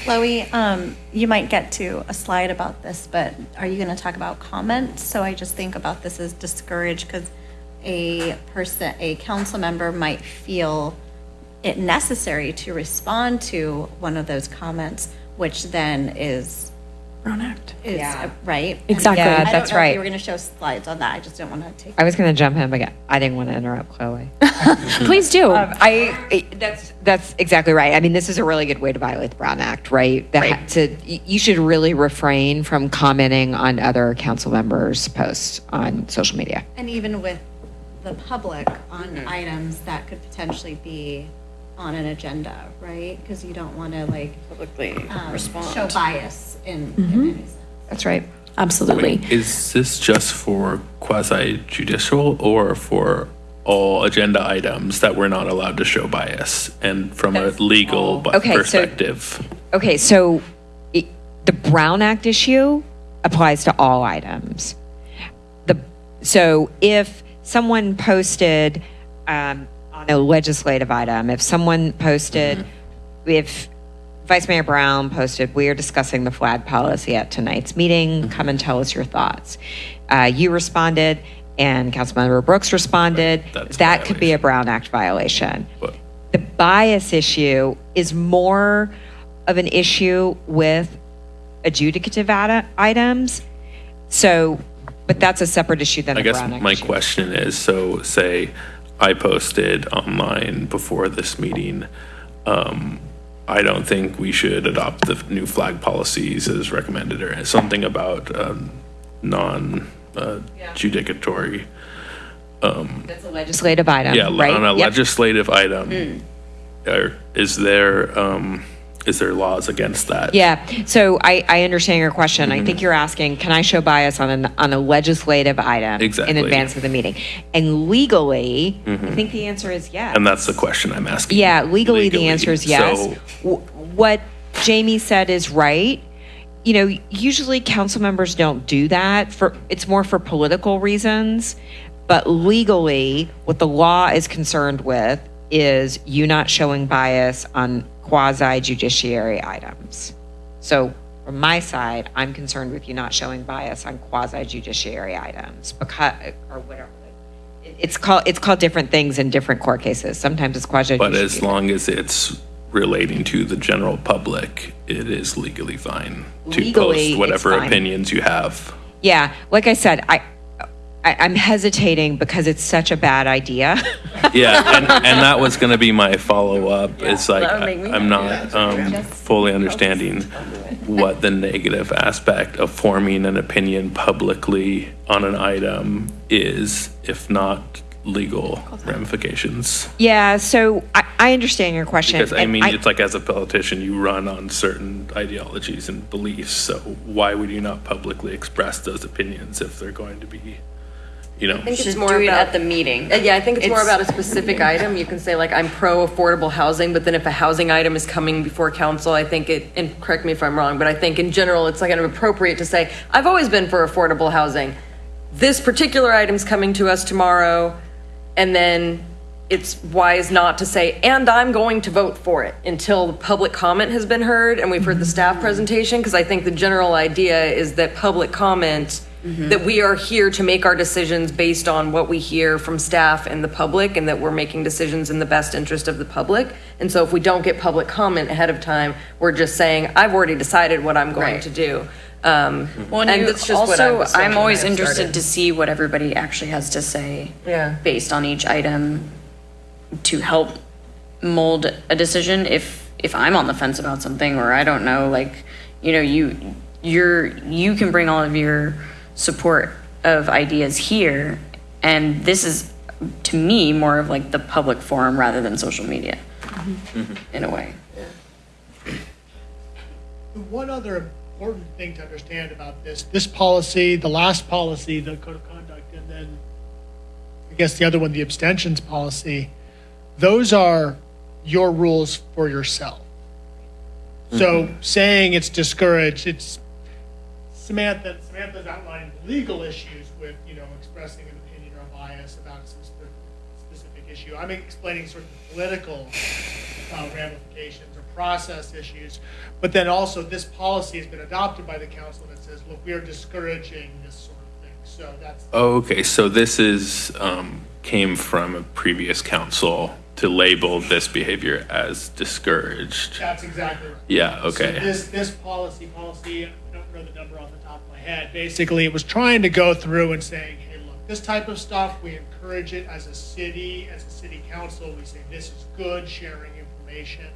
Chloe, um, you might get to a slide about this, but are you going to talk about comments? So I just think about this as discouraged because a person, a council member might feel it necessary to respond to one of those comments, which then is.
Brown Act.
Is,
Yeah.
uh, right?
Exactly.
Yeah,
I don't
that's
know if
right.
You were going to show slides on that. I just didn't want to take.
I was going to jump in, but I didn't want to interrupt Chloe.
Please do.
Um, I, I- that's, that's exactly right. I mean, this is a really good way to violate the Brown Act, right? That- To, y- you should really refrain from commenting on other council members' posts on social media.
And even with the public on items that could potentially be on an agenda, right? Because you don't want to like
Publicly
um,
respond.
show bias in, in any sense.
That's right.
Absolutely.
Wait, is this just for quasi judicial or for all agenda items that we're not allowed to show bias? And from a legal bu-
Okay, so-
perspective?
Okay, so it, the Brown Act issue applies to all items. The, so if someone posted um, on a legislative item, if someone posted, if Vice Mayor Brown posted, we are discussing the flag policy at tonight's meeting, come and tell us your thoughts. Uh, you responded, and Councilmember Brooks responded.
That's a
That could be a Brown Act violation. The bias issue is more of an issue with adjudicative ita- items. So, but that's a separate issue than
I
the
guess
Brown Act
my
issue.
question is, so say I posted online before this meeting, um, I don't think we should adopt the new flag policies as recommended or something about, um, non, uh, judicatory.
That's a legislative item,
Yeah,
right?
on a
Yep.
legislative item, or is there, um, is there laws against that?
Yeah, so I, I understand your question.
Mm-hmm.
I think you're asking, can I show bias on an, on a legislative item
Exactly.
in advance of the meeting? And legally, I think the answer is yes.
Mm-hmm. And that's the question I'm asking.
Yeah, legally, the answer is yes.
So-
W- What Jamie said is right. You know, usually council members don't do that for, it's more for political reasons. But legally, what the law is concerned with is you not showing bias on quasi judiciary items. So from my side, I'm concerned with you not showing bias on quasi judiciary items because, or whatever. It's called, it's called different things in different court cases. Sometimes it's quasi judiciary.
But as long as it's relating to the general public, it is legally fine to
Legally, it's
post whatever
fine.
opinions you have.
Yeah, like I said, I, I, I'm hesitating because it's such a bad idea.
Yeah, and, and that was going to be my follow up. It's like
that would make me
I- I'm not um, fully understanding what the negative aspect of forming an opinion publicly on an item is, if not legal ramifications.
yeah, so I, I understand your question.
Because I
and
mean, it's like as a politician, you run on certain ideologies and beliefs. So why would you not publicly express those opinions if they're going to be, you know?
I think it's more
do it
about
at the meeting.
Uh, Yeah, I think it's more about a specific item. You can say like, I'm pro affordable housing, but then if a housing item is coming before council, I think it, and correct me if I'm wrong, but I think in general, it's like kind of appropriate to say, I've always been for affordable housing. This particular item's coming to us tomorrow, and then it's wise not to say, and I'm going to vote for it until the public comment has been heard and we've heard the staff presentation, because I think the general idea is that public comment, that we are here to make our decisions based on what we hear from staff and the public, and that we're making decisions in the best interest of the public. And so if we don't get public comment ahead of time, we're just saying, I've already decided what I'm going
Right.
to do. Um,
Well,
and
and
that's just what I
also, I'm always interested
started.
to see what everybody actually has to say.
Yeah.
Based on each item to help mold a decision if, if I'm on the fence about something or I don't know, like, you know, you, you're, you can bring all of your support of ideas here. And this is, to me, more of like the public forum rather than social media, mm-hmm. in a way.
The one other important thing to understand about this, this policy, the last policy, the code of conduct, and then I guess the other one, the abstentions policy, those are your rules for yourself. So mm-hmm. saying it's discouraged, it's Samantha, Samantha's outlining the legal issues with, you know, expressing an opinion or a bias about some spe- specific issue. I'm explaining sort of political uh, ramifications or process issues. But then also, this policy has been adopted by the council that says, look, we are discouraging this sort of thing. So that's,
Oh, okay, so this is, um, came from a previous council to label this behavior as discouraged.
That's exactly right.
Yeah,
So
okay.
this, this policy, policy, I don't know the number off the top my head, basically it was trying to go through and saying, hey, look, this type of stuff, we encourage it as a city, as a city council, we say this is good, sharing information.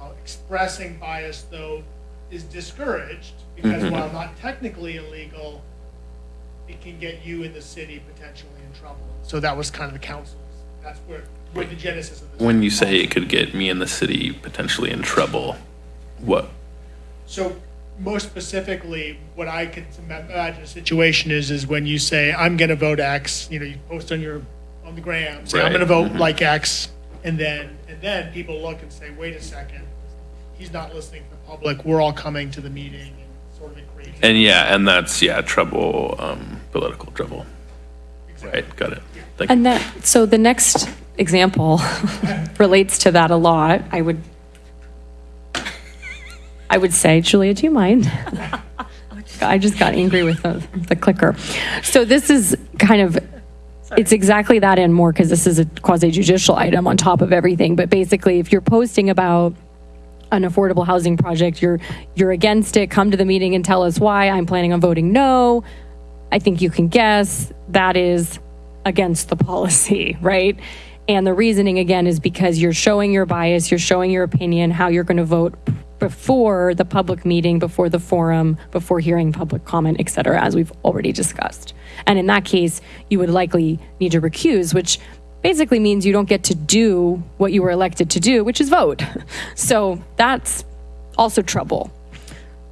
Uh, Expressing bias, though, is discouraged, because
Mhm.
while not technically illegal, it can get you in the city potentially in trouble. So that was kind of the council's, that's where, where the genesis of this.
When you say it could get me and the city potentially in trouble, what?
So most specifically, what I could imagine a situation is, is when you say, I'm going to vote X, you know, you post on your, on the gram, say, I'm
Right.
going to vote
Mhm.
like X. And then, and then people look and say, wait a second, he's not listening to the public. We're all coming to the meeting and sort of it creates.
And yeah, and that's, yeah, trouble, um, political trouble. Right, got it. Thank you.
And that, so the next example relates to that a lot. I would, I would say, Julia, do you mind? I just got angry with the, the clicker. So this is kind of, it's exactly that and more because this is a quasi judicial item on top of everything. But basically, if you're posting about an affordable housing project, you're you're against it. Come to the meeting and tell us why. I'm planning on voting no. I think you can guess that is against the policy, right? And the reasoning again is because you're showing your bias, you're showing your opinion, how you're going to vote before the public meeting, before the forum, before hearing public comment, et cetera, as we've already discussed. And in that case, you would likely need to recuse, which basically means you don't get to do what you were elected to do, which is vote. So that's also trouble.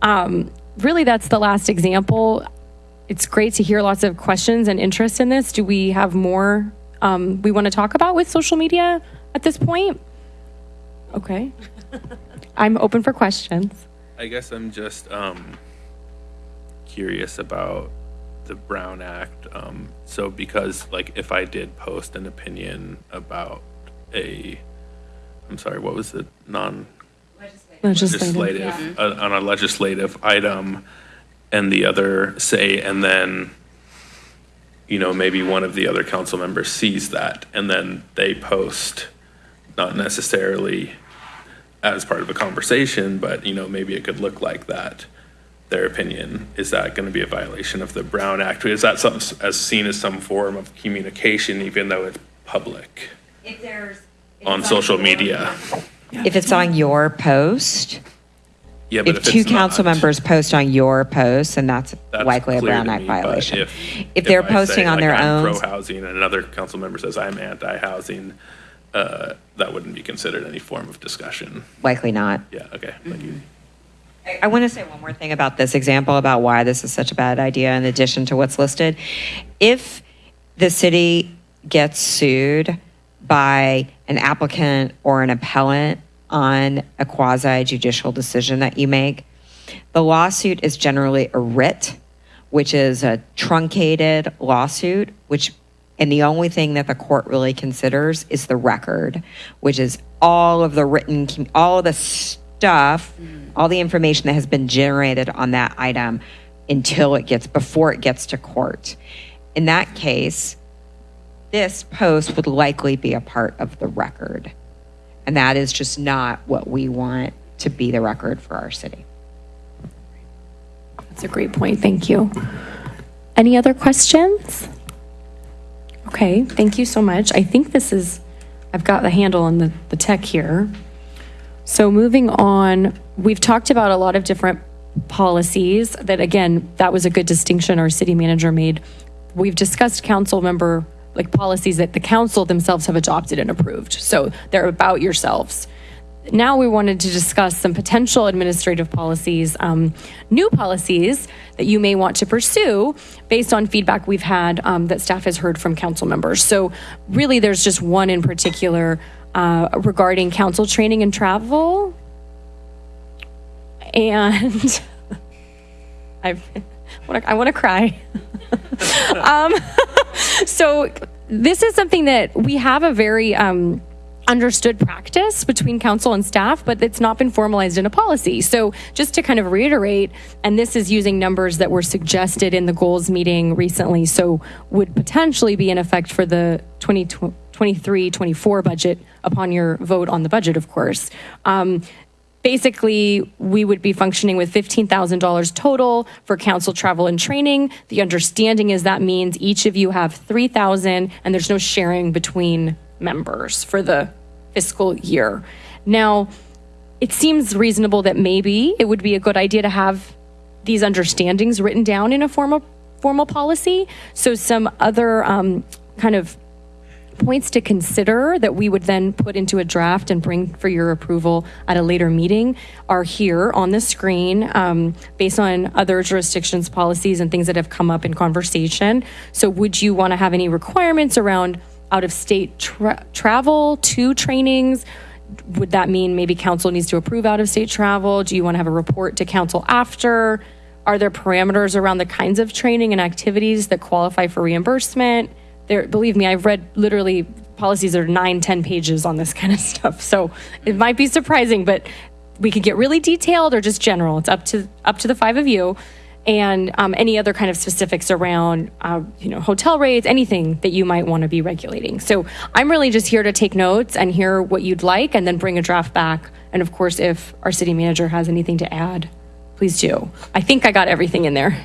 Um, really, that's the last example. It's great to hear lots of questions and interest in this. Do we have more um, we want to talk about with social media at this point? Okay. I'm open for questions.
I guess I'm just um, curious about the Brown Act. Um, so because like if I did post an opinion about a, I'm sorry, what was it? Non
Legislative,
legislative uh, on a legislative item, and the other say, and then you know maybe one of the other council members sees that, and then they post, not necessarily as part of a conversation, but you know, maybe it could look like that. Their opinion is that going to be a violation of the Brown Act? Is that some as seen as some form of communication, even though it's public
If there's.
on social media?
If it's on your post,
Yeah, but
if
if
two
it's
council
not,
members post on your post, then that's
that's
likely a Brown Act
me,
violation.
If,
If they're
I say,
posting on
like,
their
I'm
own,
pro-housing, and another council member says I'm anti-housing, uh, that wouldn't be considered any form of discussion.
likely not.
Yeah. Okay. Thank you.
I want to say one more thing about this example about why this is such a bad idea in addition to what's listed. If the city gets sued by an applicant or an appellant on a quasi judicial decision that you make, the lawsuit is generally a writ, which is a truncated lawsuit, which and the only thing that the court really considers is the record, which is all of the written, all of the stuff, mm-hmm. all the information that has been generated on that item until it gets, before it gets to court. In that case, this post would likely be a part of the record. And that is just not what we want to be the record for our city.
That's a great point. Thank you. Any other questions? Okay, thank you so much. I think this is, I've got the handle on the, the tech here. So moving on, we've talked about a lot of different policies that, again, that was a good distinction our city manager made. We've discussed council member, like policies that the council themselves have adopted and approved. So they're about yourselves. Now we wanted to discuss some potential administrative policies, um, new policies that you may want to pursue based on feedback we've had um, that staff has heard from council members. So really, there's just one in particular uh, regarding council training and travel. And I've, I want to cry. um, so this is something that we have a very um, understood practice between council and staff, but it's not been formalized in a policy. So just to kind of reiterate, and this is using numbers that were suggested in the goals meeting recently, so would potentially be in effect for the 2020 23, 24 budget upon your vote on the budget, of course. Um, basically, we would be functioning with $15,000 total for council travel and training. The understanding is that means each of you have 3,000 and there's no sharing between members for the fiscal year. Now, it seems reasonable that maybe it would be a good idea to have these understandings written down in a formal formal policy. So some other um, kind of points to consider that we would then put into a draft and bring for your approval at a later meeting are here on the screen um, based on other jurisdictions policies and things that have come up in conversation so would you want to have any requirements around out of state tra- travel to trainings would that mean maybe council needs to approve out of state travel? Do you want to have a report to council after? Are there parameters around the kinds of training and activities that qualify for reimbursement? There believe me i've read literally policies that are nine ten pages on this kind of stuff. So it might be surprising but we could get really detailed or just general. It's up to up to the five of you and um, any other kind of specifics around uh, you know hotel rates anything that you might want to be regulating so i'm really just here to take notes and hear what you'd like and then bring a draft back and of course if our city manager has anything to add please do i think i got everything in there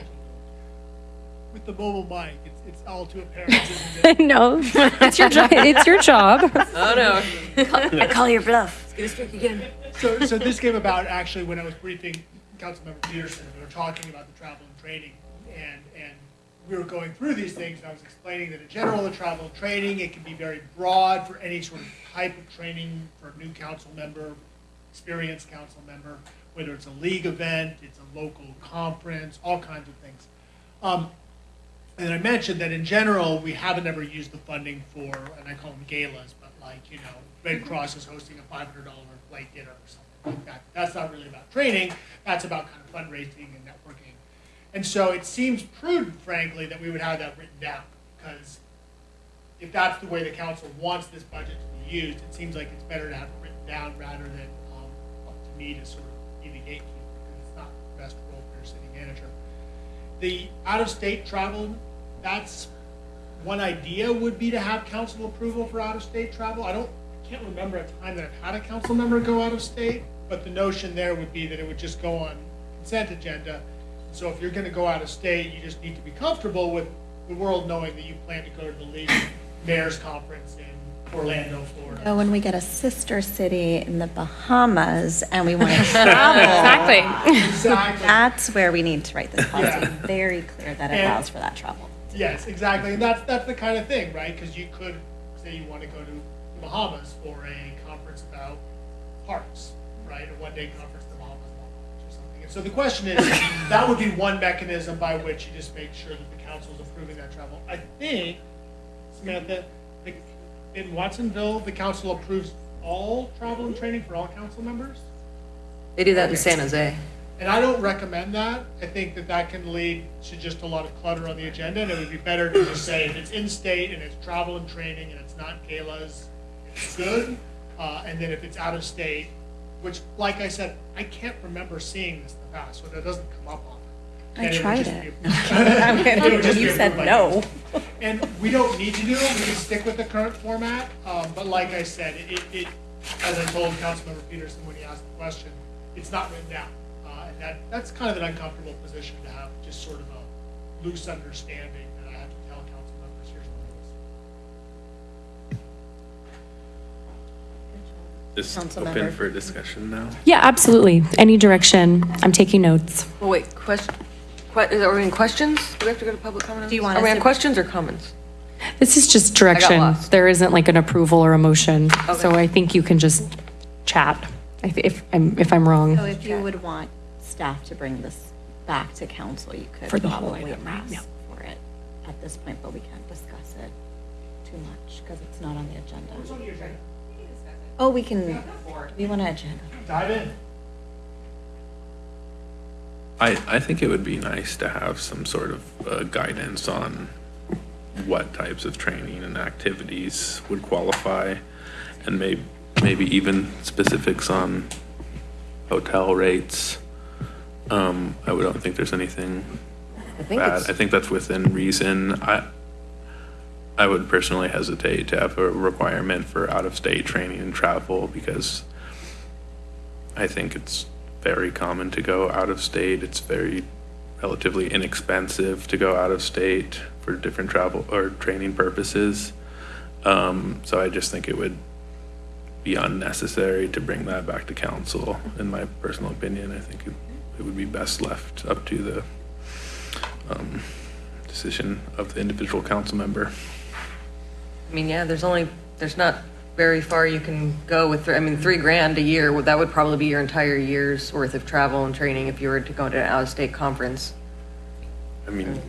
With the mobile mic, it's, it's all too apparent, isn't it?
no it's your job it's your job
Oh, no.
I call your bluff.
It's gonna speak again.
So, so this came about actually when I was briefing Councilmember Pedersen, we were talking about the travel and training, and, and we were going through these things, and I was explaining that in general, the travel and training, it can be very broad for any sort of type of training for a new council member, experienced council member, whether it's a league event, it's a local conference, all kinds of things. Um, and I mentioned that in general, we haven't ever used the funding for, and I call them galas, but like, you know, Red Cross is hosting a five hundred dollar flight dinner or something like that. That's not really about training, that's about kind of fundraising and. And so it seems prudent, frankly, that we would have that written down, because if that's the way the council wants this budget to be used, it seems like it's better to have it written down rather than, um, up to me to sort of be the gatekeeper, because it's not the best role for your city manager. The out-of-state travel, that's, one idea would be to have council approval for out-of-state travel. I don't, I can't remember a time that I've had a council member go out of state, but the notion there would be that it would just go on consent agenda. So if you're gonna go out of state, you just need to be comfortable with the world knowing that you plan to go to the League Mayor's Conference in Orlando, Florida.
Oh, when we get a sister city in the Bahamas and we want to travel.
exactly
Exactly.
That's where we need to write this policy
Yeah.
very clear that it
And-
allows for that travel.
Yes, exactly, and that's, that's the kind of thing, right? Because you could, say you want to go to the Bahamas for a conference about parks, right? A one-day conference so the question is, that would be one mechanism by which you just make sure that the council is approving that travel. I think, Samantha, like, in Watsonville, the council approves all travel and training for all council members?
They do that in San Jose.
And I don't recommend that. I think that that can lead to just a lot of clutter on the agenda, and it would be better to just say if it's in-state and it's travel and training and it's not galas, it's good. Uh, and then if it's out of state, which, like I said, I can't remember seeing this in the past, so that doesn't come up often.
I
And would
tried
just
it. I'm kidding.
It would just
You
be
said
approved
no.
And we don't need to do it, we can stick with the current format, um, but like I said, it, it, as I told Councilmember Pedersen when he asked the question, it's not written down. Uh, and that, that's kind of an uncomfortable position to have, just sort of a loose understanding that I have to tell council members, here's what it is.
Just
Councilmember.
open for discussion now.
yeah absolutely any direction i'm taking notes
Well, wait, question, que- are we in questions? Do we have to go to public comment?
Do you want
Are we
us
on questions or comments?
This is just direction. There isn't like an approval or a motion. So I think you can just chat if, if I'm, if I'm wrong.
So if you would want staff to bring this back to council, you could
For the whole
probably
item,
ask
Yeah.
for it at this point, but we can't discuss it too much because it's not on the agenda. Oh, we can, we want to agenda.
Dive in.
I, I think it would be nice to have some sort of uh, guidance on what types of training and activities would qualify, and may, maybe even specifics on hotel rates. Um, I don't think there's anything
I think
bad. I think that's within reason. I, I would personally hesitate to have a requirement for out-of-state training and travel because I think it's very common to go out of state. It's very relatively inexpensive to go out of state for different travel or training purposes. Um, so I just think it would be unnecessary to bring that back to council, in my personal opinion. I think it, it would be best left up to the, um, decision of the individual council member.
I mean, yeah, there's only, there's not very far you can go with, I mean, three grand a year, well, that would probably be your entire year's worth of travel and training if you were to go to an out-of-state conference.
I mean,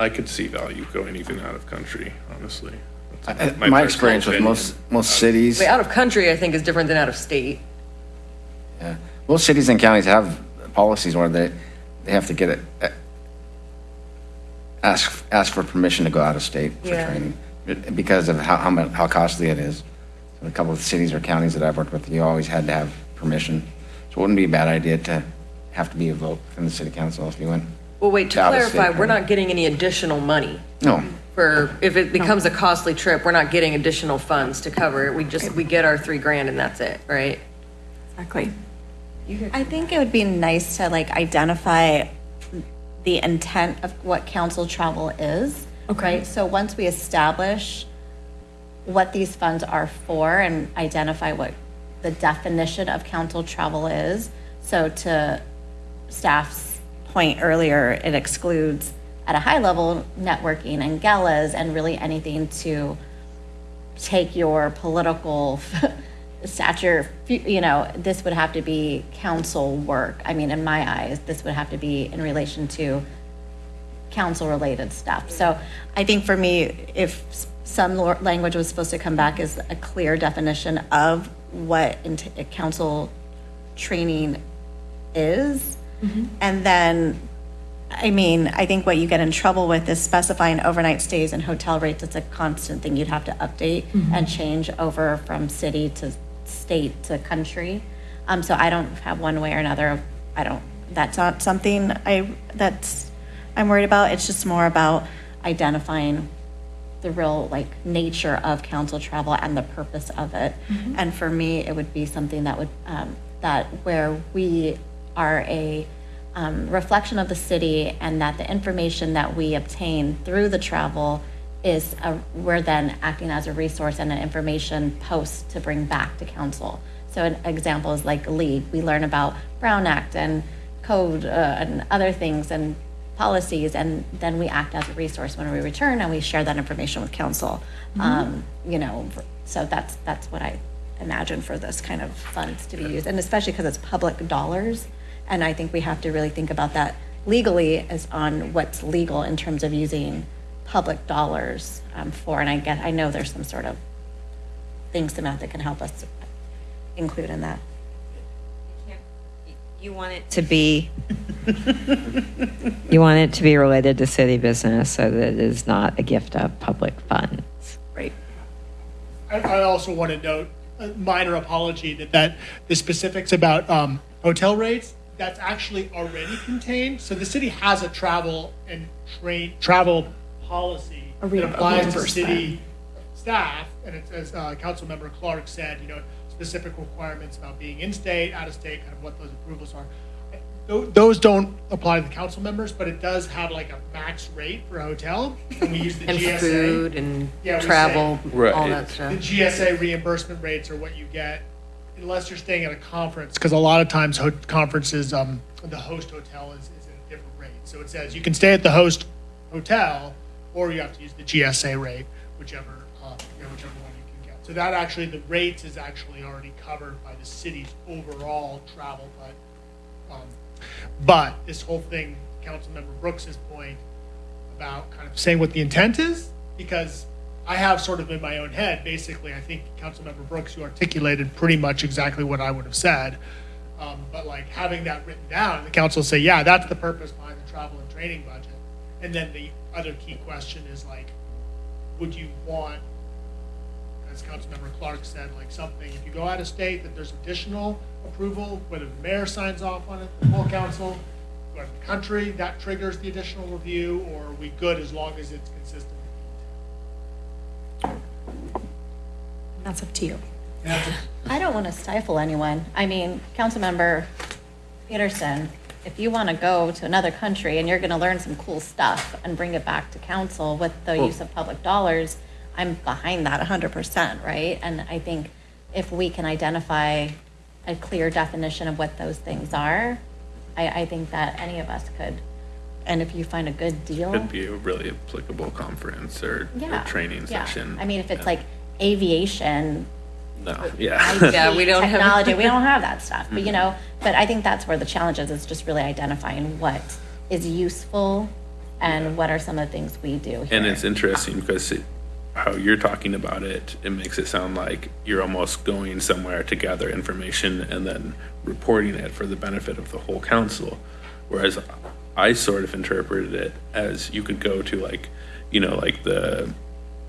I could see value going even out of country, honestly.
I-
That's my
My
personal
experience with
opinion.
most, most cities,
Wait, out of country, I think, is different than out of state.
yeah, most cities and counties have policies where they, they have to get it, ask, ask for permission to go out of state for
Yeah.
training because of how, how much, how costly it is. So A couple of cities or counties that I've worked with, you always had to have permission. So it wouldn't be a bad idea to have to be a vote from the city council if you went.
Well, wait, to
Out-of-state
clarify, we're not getting any additional money
No,
for, if it becomes a costly trip, we're not getting additional funds to cover it. We just, we get our three grand and that's it, right?
Exactly.
I think it would be nice to like identify the intent of what council travel is. Right, so once we establish what these funds are for and identify what the definition of council travel is. So to staff's point earlier, it excludes at a high level networking and galas and really anything to take your political stature, you know, this would have to be council work. I mean, in my eyes, this would have to be in relation to council-related stuff. So I think for me, if some language was supposed to come back as a clear definition of what council training is, and then, I mean, I think what you get in trouble with is specifying overnight stays and hotel rates. It's a constant thing you'd have to update and change over from city to state to country. Um, so I don't have one way or another. I don't, that's not something I, that's, I'm worried about. It's just more about identifying the real like nature of council travel and the purpose of it. And for me, it would be something that would, um, that where we are a um, reflection of the city and that the information that we obtain through the travel is, a- we're then acting as a resource and an information post to bring back to council. So an example is like LEAD, we learn about Brown Act and code uh, and other things and policies, and then we act as a resource when we return and we share that information with council. Um, You know, so that's, that's what I imagine for this kind of funds to be used, and especially because it's public dollars. And I think we have to really think about that legally as on what's legal in terms of using public dollars um, for, and I get, I know there's some sort of things Samantha can help us include in that.
You want it to be, you want it to be related to city business so that it is not a gift of public funds.
Right.
I, I also want to note a minor apology that, that the specifics about um, hotel rates, that's actually already contained. So the city has a travel and train, travel policy that applies to city staff. And it's, as uh, Councilmember Clark said, you know, specific requirements about being in-state, out-of-state, kind of what those approvals are. Those don't apply to the council members, but it does have like a max rate for a hotel. And we use the
And
GSA.
food and
Yeah, we
travel,
Right.
all that stuff.
The
stuff.
GSA reimbursement rates are what you get unless you're staying at a conference, because a lot of times ho- conferences, um, the host hotel is, is at a different rate. So it says you can stay at the host hotel, or you have to use the GSA rate, whichever, So that actually, the rates is actually already covered by the city's overall travel, but, um, but this whole thing, Councilmember Brooks's point, about kind of saying what the intent is, because I have sort of in my own head, basically, I think Councilmember Brooks, you articulated pretty much exactly what I would have said. Um, but like having that written down, the council say, yeah, that's the purpose behind the travel and training budget. And then the other key question is like, would you want, as Councilmember Clark said, like something, if you go out of state, that there's additional approval, whether the mayor signs off on it, the full council, go out the country, that triggers the additional review, or are we good as long as it's consistent with the?
That's up to you.
I don't want to stifle anyone. I mean, Councilmember Pedersen, if you want to go to another country and you're going to learn some cool stuff and bring it back to council with the use of public dollars, I'm behind that 100%, right? And I think if we can identify a clear definition of what those things are, I, I think that any of us could. And if you find a good deal.
Could be a really applicable conference or, or training
yeah.
session.
I mean, if it's like aviation,
No, yeah.
IT,
Yeah, we don't have-
technology, we don't have that stuff, but you know, but I think that's where the challenge is, is just really identifying what is useful and what are some of the things we do
And it's interesting because it, how you're talking about it, it makes it sound like you're almost going somewhere to gather information and then reporting it for the benefit of the whole council. Whereas I sort of interpreted it as you could go to like, you know, like the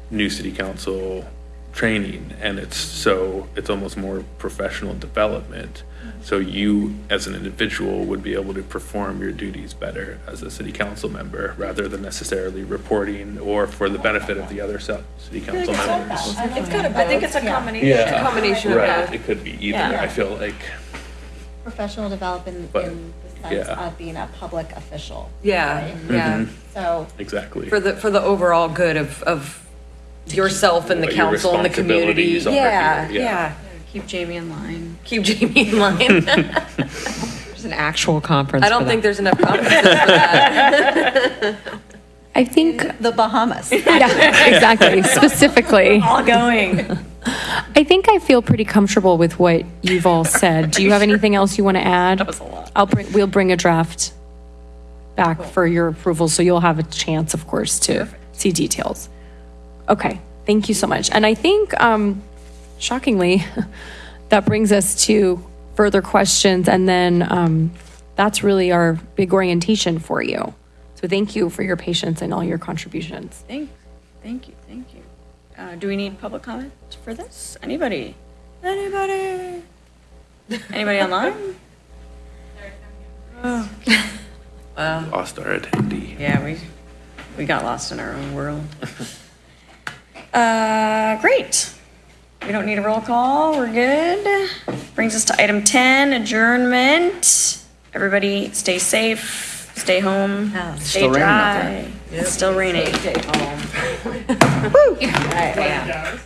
new city council training and it's so, it's almost more professional development. So you, as an individual, would be able to perform your duties better as a city council member rather than necessarily reporting or for the benefit of the other ce- city council members.
It's kind of, I think it's a combination.
Yeah.
Combination of
Right,
both.
it could be either,
Yeah.
I feel like,
Professional development
But,
in the sense
yeah.
of being a public official.
Yeah,
right?
yeah.
So,
exactly.
For the, for the overall good of, of yourself and the
What your
council and the community.
responsibilities are
Yeah,
yeah.
yeah.
Keep Jamie in line.
Keep Jamie in line.
There's an actual conference
I don't
for
think
that.
there's enough conferences for that.
I think,
the Bahamas.
yeah, exactly, specifically.
All going.
I think I feel pretty comfortable with what you've all said. Do you have anything else you want to add? That
was a lot.
I'll bring, we'll bring a draft back for your approval, so you'll have a chance, of course, to see details. Okay, thank you so much. And I think, um, shockingly, that brings us to further questions, and then, um, that's really our big orientation for you. So thank you for your patience and all your contributions.
Thank, thank you, thank you. Uh, do we need public comment for this? Anybody? Anybody? Anybody online?
Well, Lost our attendee.
Yeah, we, we got lost in our own world. Uh, great. We don't need a roll call, we're good. Brings us to item ten, adjournment. Everybody stay safe, stay home, oh, stay
Still raining out
dry. It's still raining.
Stay home.
Woo!
Guys.